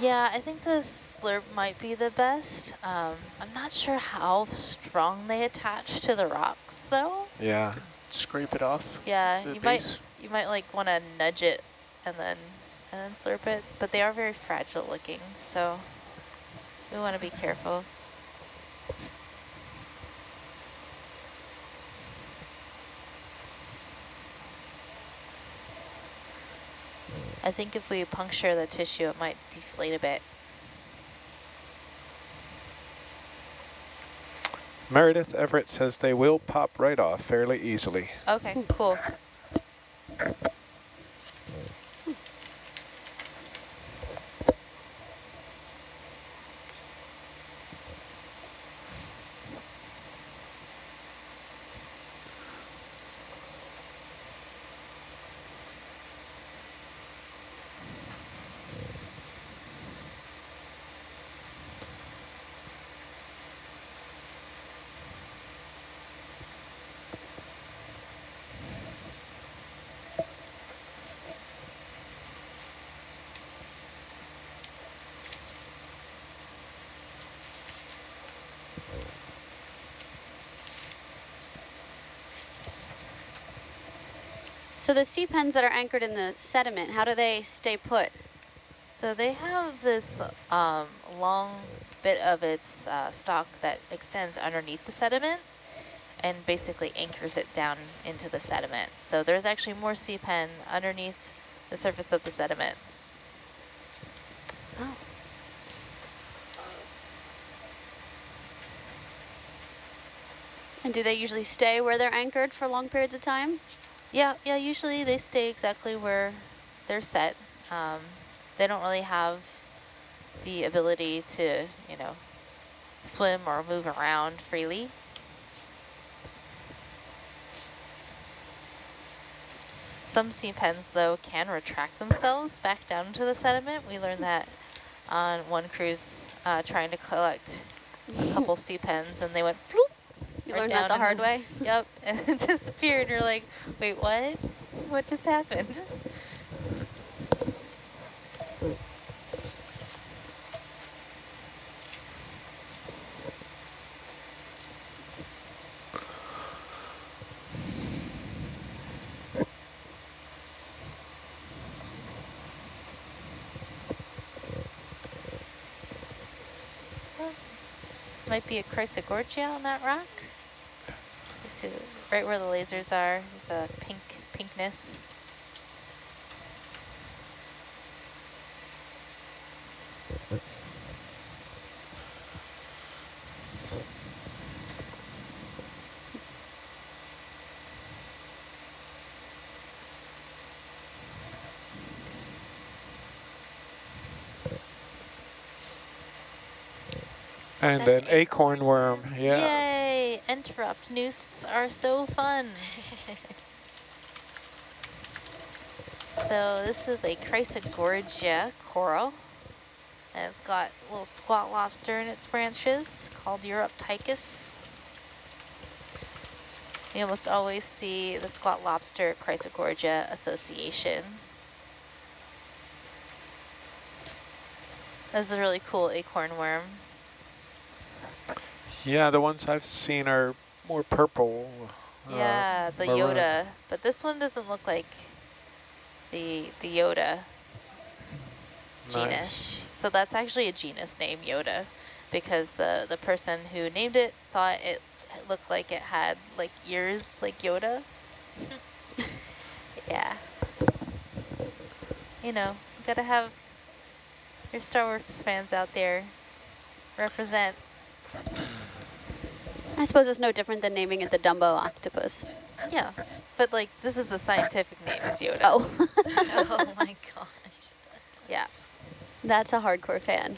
Yeah, I think the slurp might be the best. Um, I'm not sure how strong they attach to the rocks, though. Yeah. Scrape it off. Yeah, you base. might you might like want to nudge it and then and then slurp it, but they are very fragile looking, so we want to be careful. I think if we puncture the tissue, it might deflate a bit. Meredith Everett says they will pop right off fairly easily. Okay, cool. So the sea pens that are anchored in the sediment, how do they stay put? So they have this um, long bit of its uh, stalk that extends underneath the sediment and basically anchors it down into the sediment. So there's actually more sea pen underneath the surface of the sediment. Oh. And do they usually stay where they're anchored for long periods of time? Yeah, yeah. Usually they stay exactly where they're set. Um, they don't really have the ability to, you know, swim or move around freely. Some sea pens, though, can retract themselves back down into the sediment. We learned that on one cruise uh, trying to collect a couple (laughs) sea pens, and they went bloop. You learned that the hard way? (laughs) Yep, and it disappeared. You're like, wait, what? What just happened? Might be a Chrysogorgia on that rock. See right where the lasers are, there's a pink pinkness. And an acorn worm, yeah. Yay! Nooses are so fun. (laughs) so this is a Chrysogorgia coral. And it's got a little squat lobster in its branches called Uroptychus. You almost always see the squat lobster Chrysogorgia association. This is a really cool acorn worm. Yeah, the ones I've seen are more purple. uh, Yeah, the maroon. Yoda, but this one doesn't look like the the Yoda genus. So that's actually a genus name, Yoda, because the the person who named it thought it looked like it had like ears like Yoda. (laughs) yeah. You know, you gotta have your Star Wars fans out there represent. I suppose it's no different than naming it the Dumbo octopus. Yeah, but like this is the scientific name is Yoda. Oh. (laughs) oh my (laughs) gosh. Yeah. That's a hardcore fan.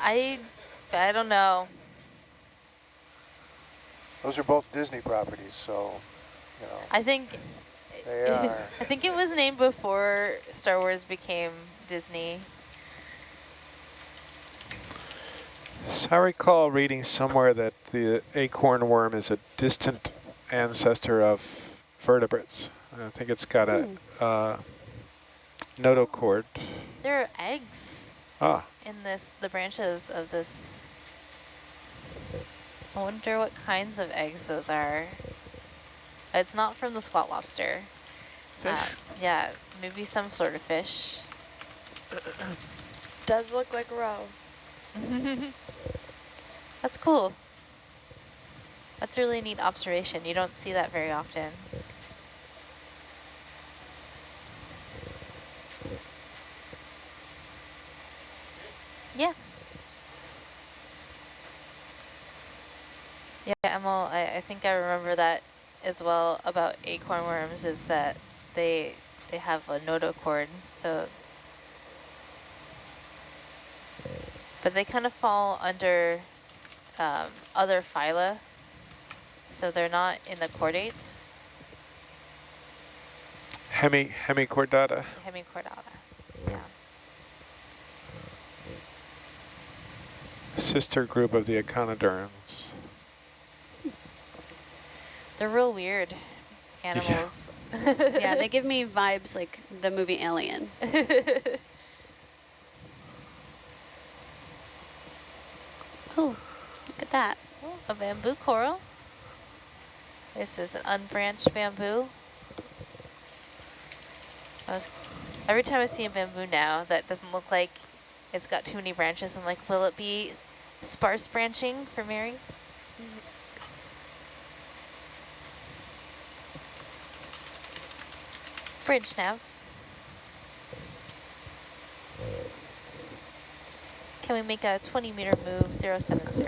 I I don't know. Those are both Disney properties, so, you know, I think they are. (laughs) I think it was named before Star Wars became Disney. So I recall reading somewhere that the acorn worm is a distant ancestor of vertebrates. I think it's got a uh, notochord. There are eggs Ah, in this the branches of this. I wonder what kinds of eggs those are. It's not from the squat lobster. Fish? Uh, yeah, maybe some sort of fish. Does look like a roe. (laughs) That's cool. That's a really neat observation. You don't see that very often. Yeah. Yeah, Emil, I, I think I remember that as well about acorn worms is that they they have a notochord, so but they kind of fall under um, other phyla, so they're not in the chordates, hemi hemichordata. hemichordata. Yeah. Sister group of the echinoderms. They're real weird animals. yeah, they (laughs) give me vibes like the movie Alien. (laughs) Oh, look at that. A bamboo coral. This is an unbranched bamboo. I was, every time I see a bamboo now that doesn't look like it's got too many branches, I'm like, will it be sparse branching for Mary? Mm-hmm. Bridge nav. Can we make a 20 meter move 070?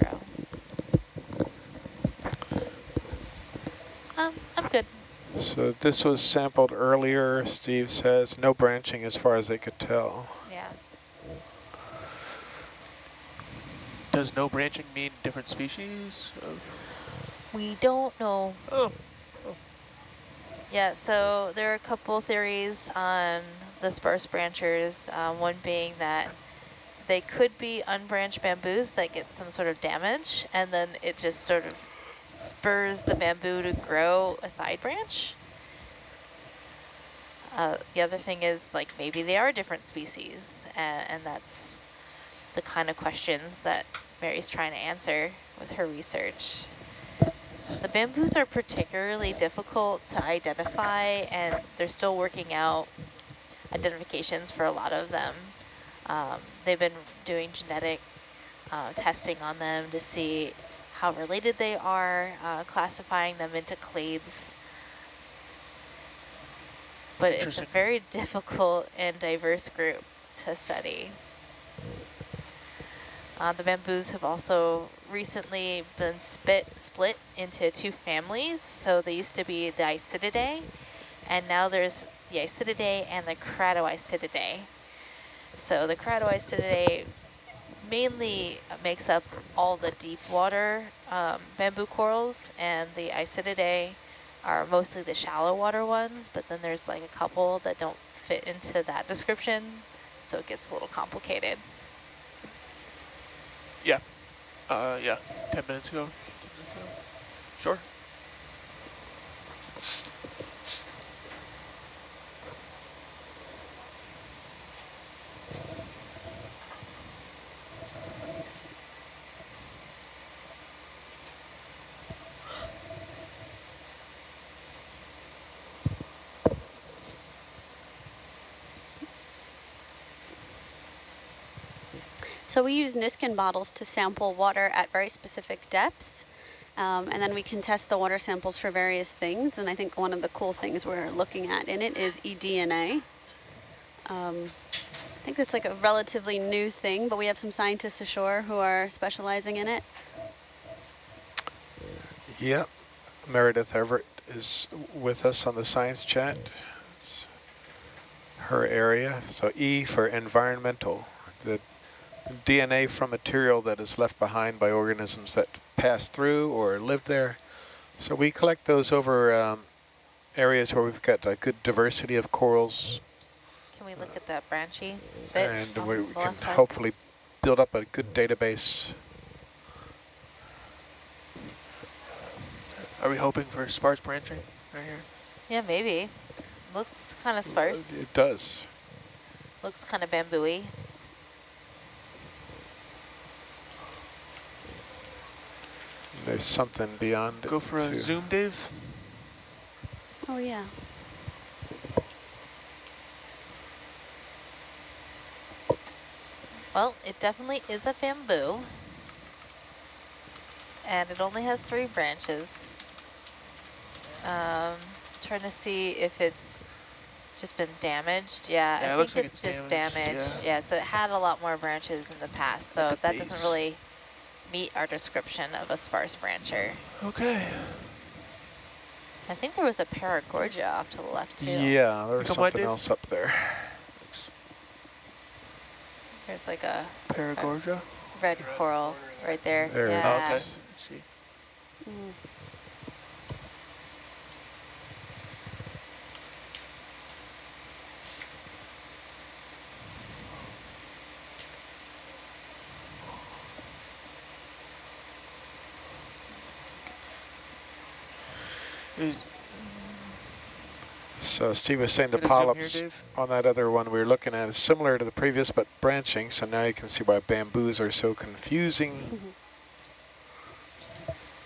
Um, I'm good. So this was sampled earlier, Steve says, no branching as far as they could tell. Yeah. Does no branching mean different species? Of We don't know. Oh. Yeah, so there are a couple theories on the sparse branchers, uh, one being that they could be unbranched bamboos that get some sort of damage, and then it just sort of spurs the bamboo to grow a side branch. Uh, the other thing is like maybe they are different species, and, and that's the kind of questions that Mary's trying to answer with her research. The bamboos are particularly difficult to identify and they're still working out identifications for a lot of them. Um, they've been doing genetic uh, testing on them to see how related they are, uh, classifying them into clades. But it's a very (laughs) difficult and diverse group to study. Uh, the bamboos have also recently been spit, split into two families. So they used to be the Isididae, and now there's the Isididae and the Keratoisididae. So the Keratoisididae mainly makes up all the deep water um, bamboo corals, and the Isididae are mostly the shallow water ones, but then there's like a couple that don't fit into that description, so it gets a little complicated. Yeah. Uh, yeah. 10 minutes ago. Sure. So we use Niskin bottles to sample water at very specific depths. Um, and then we can test the water samples for various things. And I think one of the cool things we're looking at in it is eDNA. Um, I think it's like a relatively new thing, but we have some scientists ashore who are specializing in it. Yep. Meredith Everett is with us on the science chat. It's her area. So E for environmental. DNA from material that is left behind by organisms that pass through or live there. So we collect those over um, areas where we've got a good diversity of corals. Can we look at that branchy bit And we, we can side? hopefully build up a good database. Are we hoping for sparse branching right here? Yeah, maybe. Looks kind of sparse. It does. Looks kind of bamboo-y. There's something beyond Go it, for a too. zoom, Dave. Oh, yeah. Well, it definitely is a bamboo. And it only has three branches. Um, trying to see if it's just been damaged. Yeah, Yeah, it I looks think like it's, it's just damaged, damaged. yeah. Yeah. so it had a lot more branches in the past, so the that doesn't really meet our description of a sparse brancher. Okay. I think there was a paragorgia off to the left too. Yeah, there's Come on, something Dave. else up there. There's like a Paragorgia. red coral right there. There it yeah. Oh, okay. Let's see. Mm. So Steve was saying the Get here, polyps on that other one we were looking at is similar to the previous, but branching. So now you can see why bamboos are so confusing. (laughs)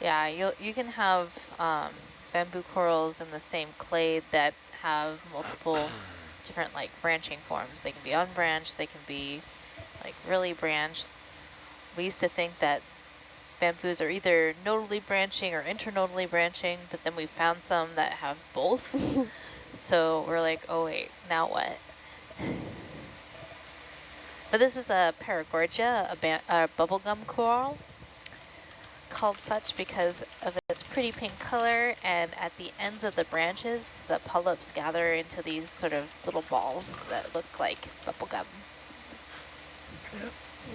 Yeah, you you can have um, bamboo corals in the same clade that have multiple (clears throat) different like branching forms. They can be unbranched, they can be like really branched. We used to think that bamboos are either nodally branching or internodally branching, but then we found some that have both. (laughs) so we're like, oh wait, now what? But this is a Paragorgia, a, a bubblegum coral, called such because of its pretty pink color, and at the ends of the branches, the polyps gather into these sort of little balls that look like bubblegum.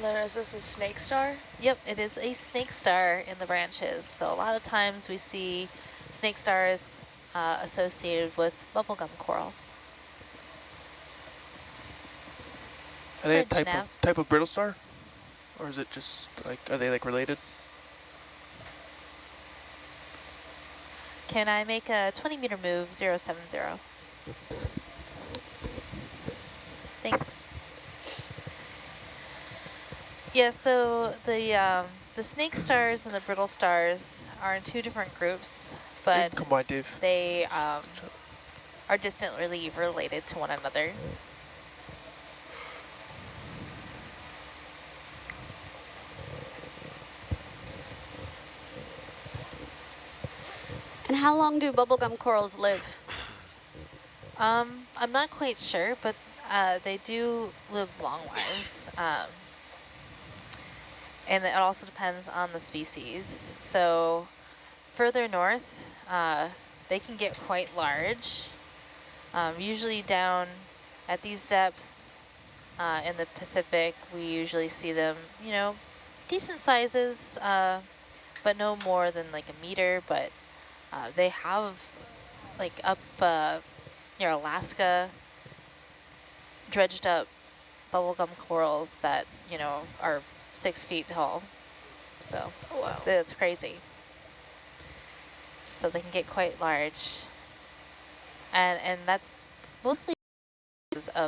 Then is this a snake star? Yep, it is a snake star in the branches. So a lot of times we see snake stars uh, associated with bubblegum corals. Are they a type of type of brittle star, or is it just like are they like related? Can I make a 20 meter move 070? Thanks. Yeah, so the um, the snake stars and the brittle stars are in two different groups, but Come on, Dave. they um, are distantly related to one another. And how long do bubblegum corals live? Um, I'm not quite sure, but uh, they do live long lives. Um, and it also depends on the species. So further north, uh, they can get quite large. Um, usually down at these depths uh, in the Pacific, we usually see them, you know, decent sizes, uh, but no more than like a meter. But uh, they have like up uh, near Alaska, dredged up bubblegum corals that, you know, are six feet tall. So oh, wow. that's crazy. So they can get quite large. And, and that's mostly of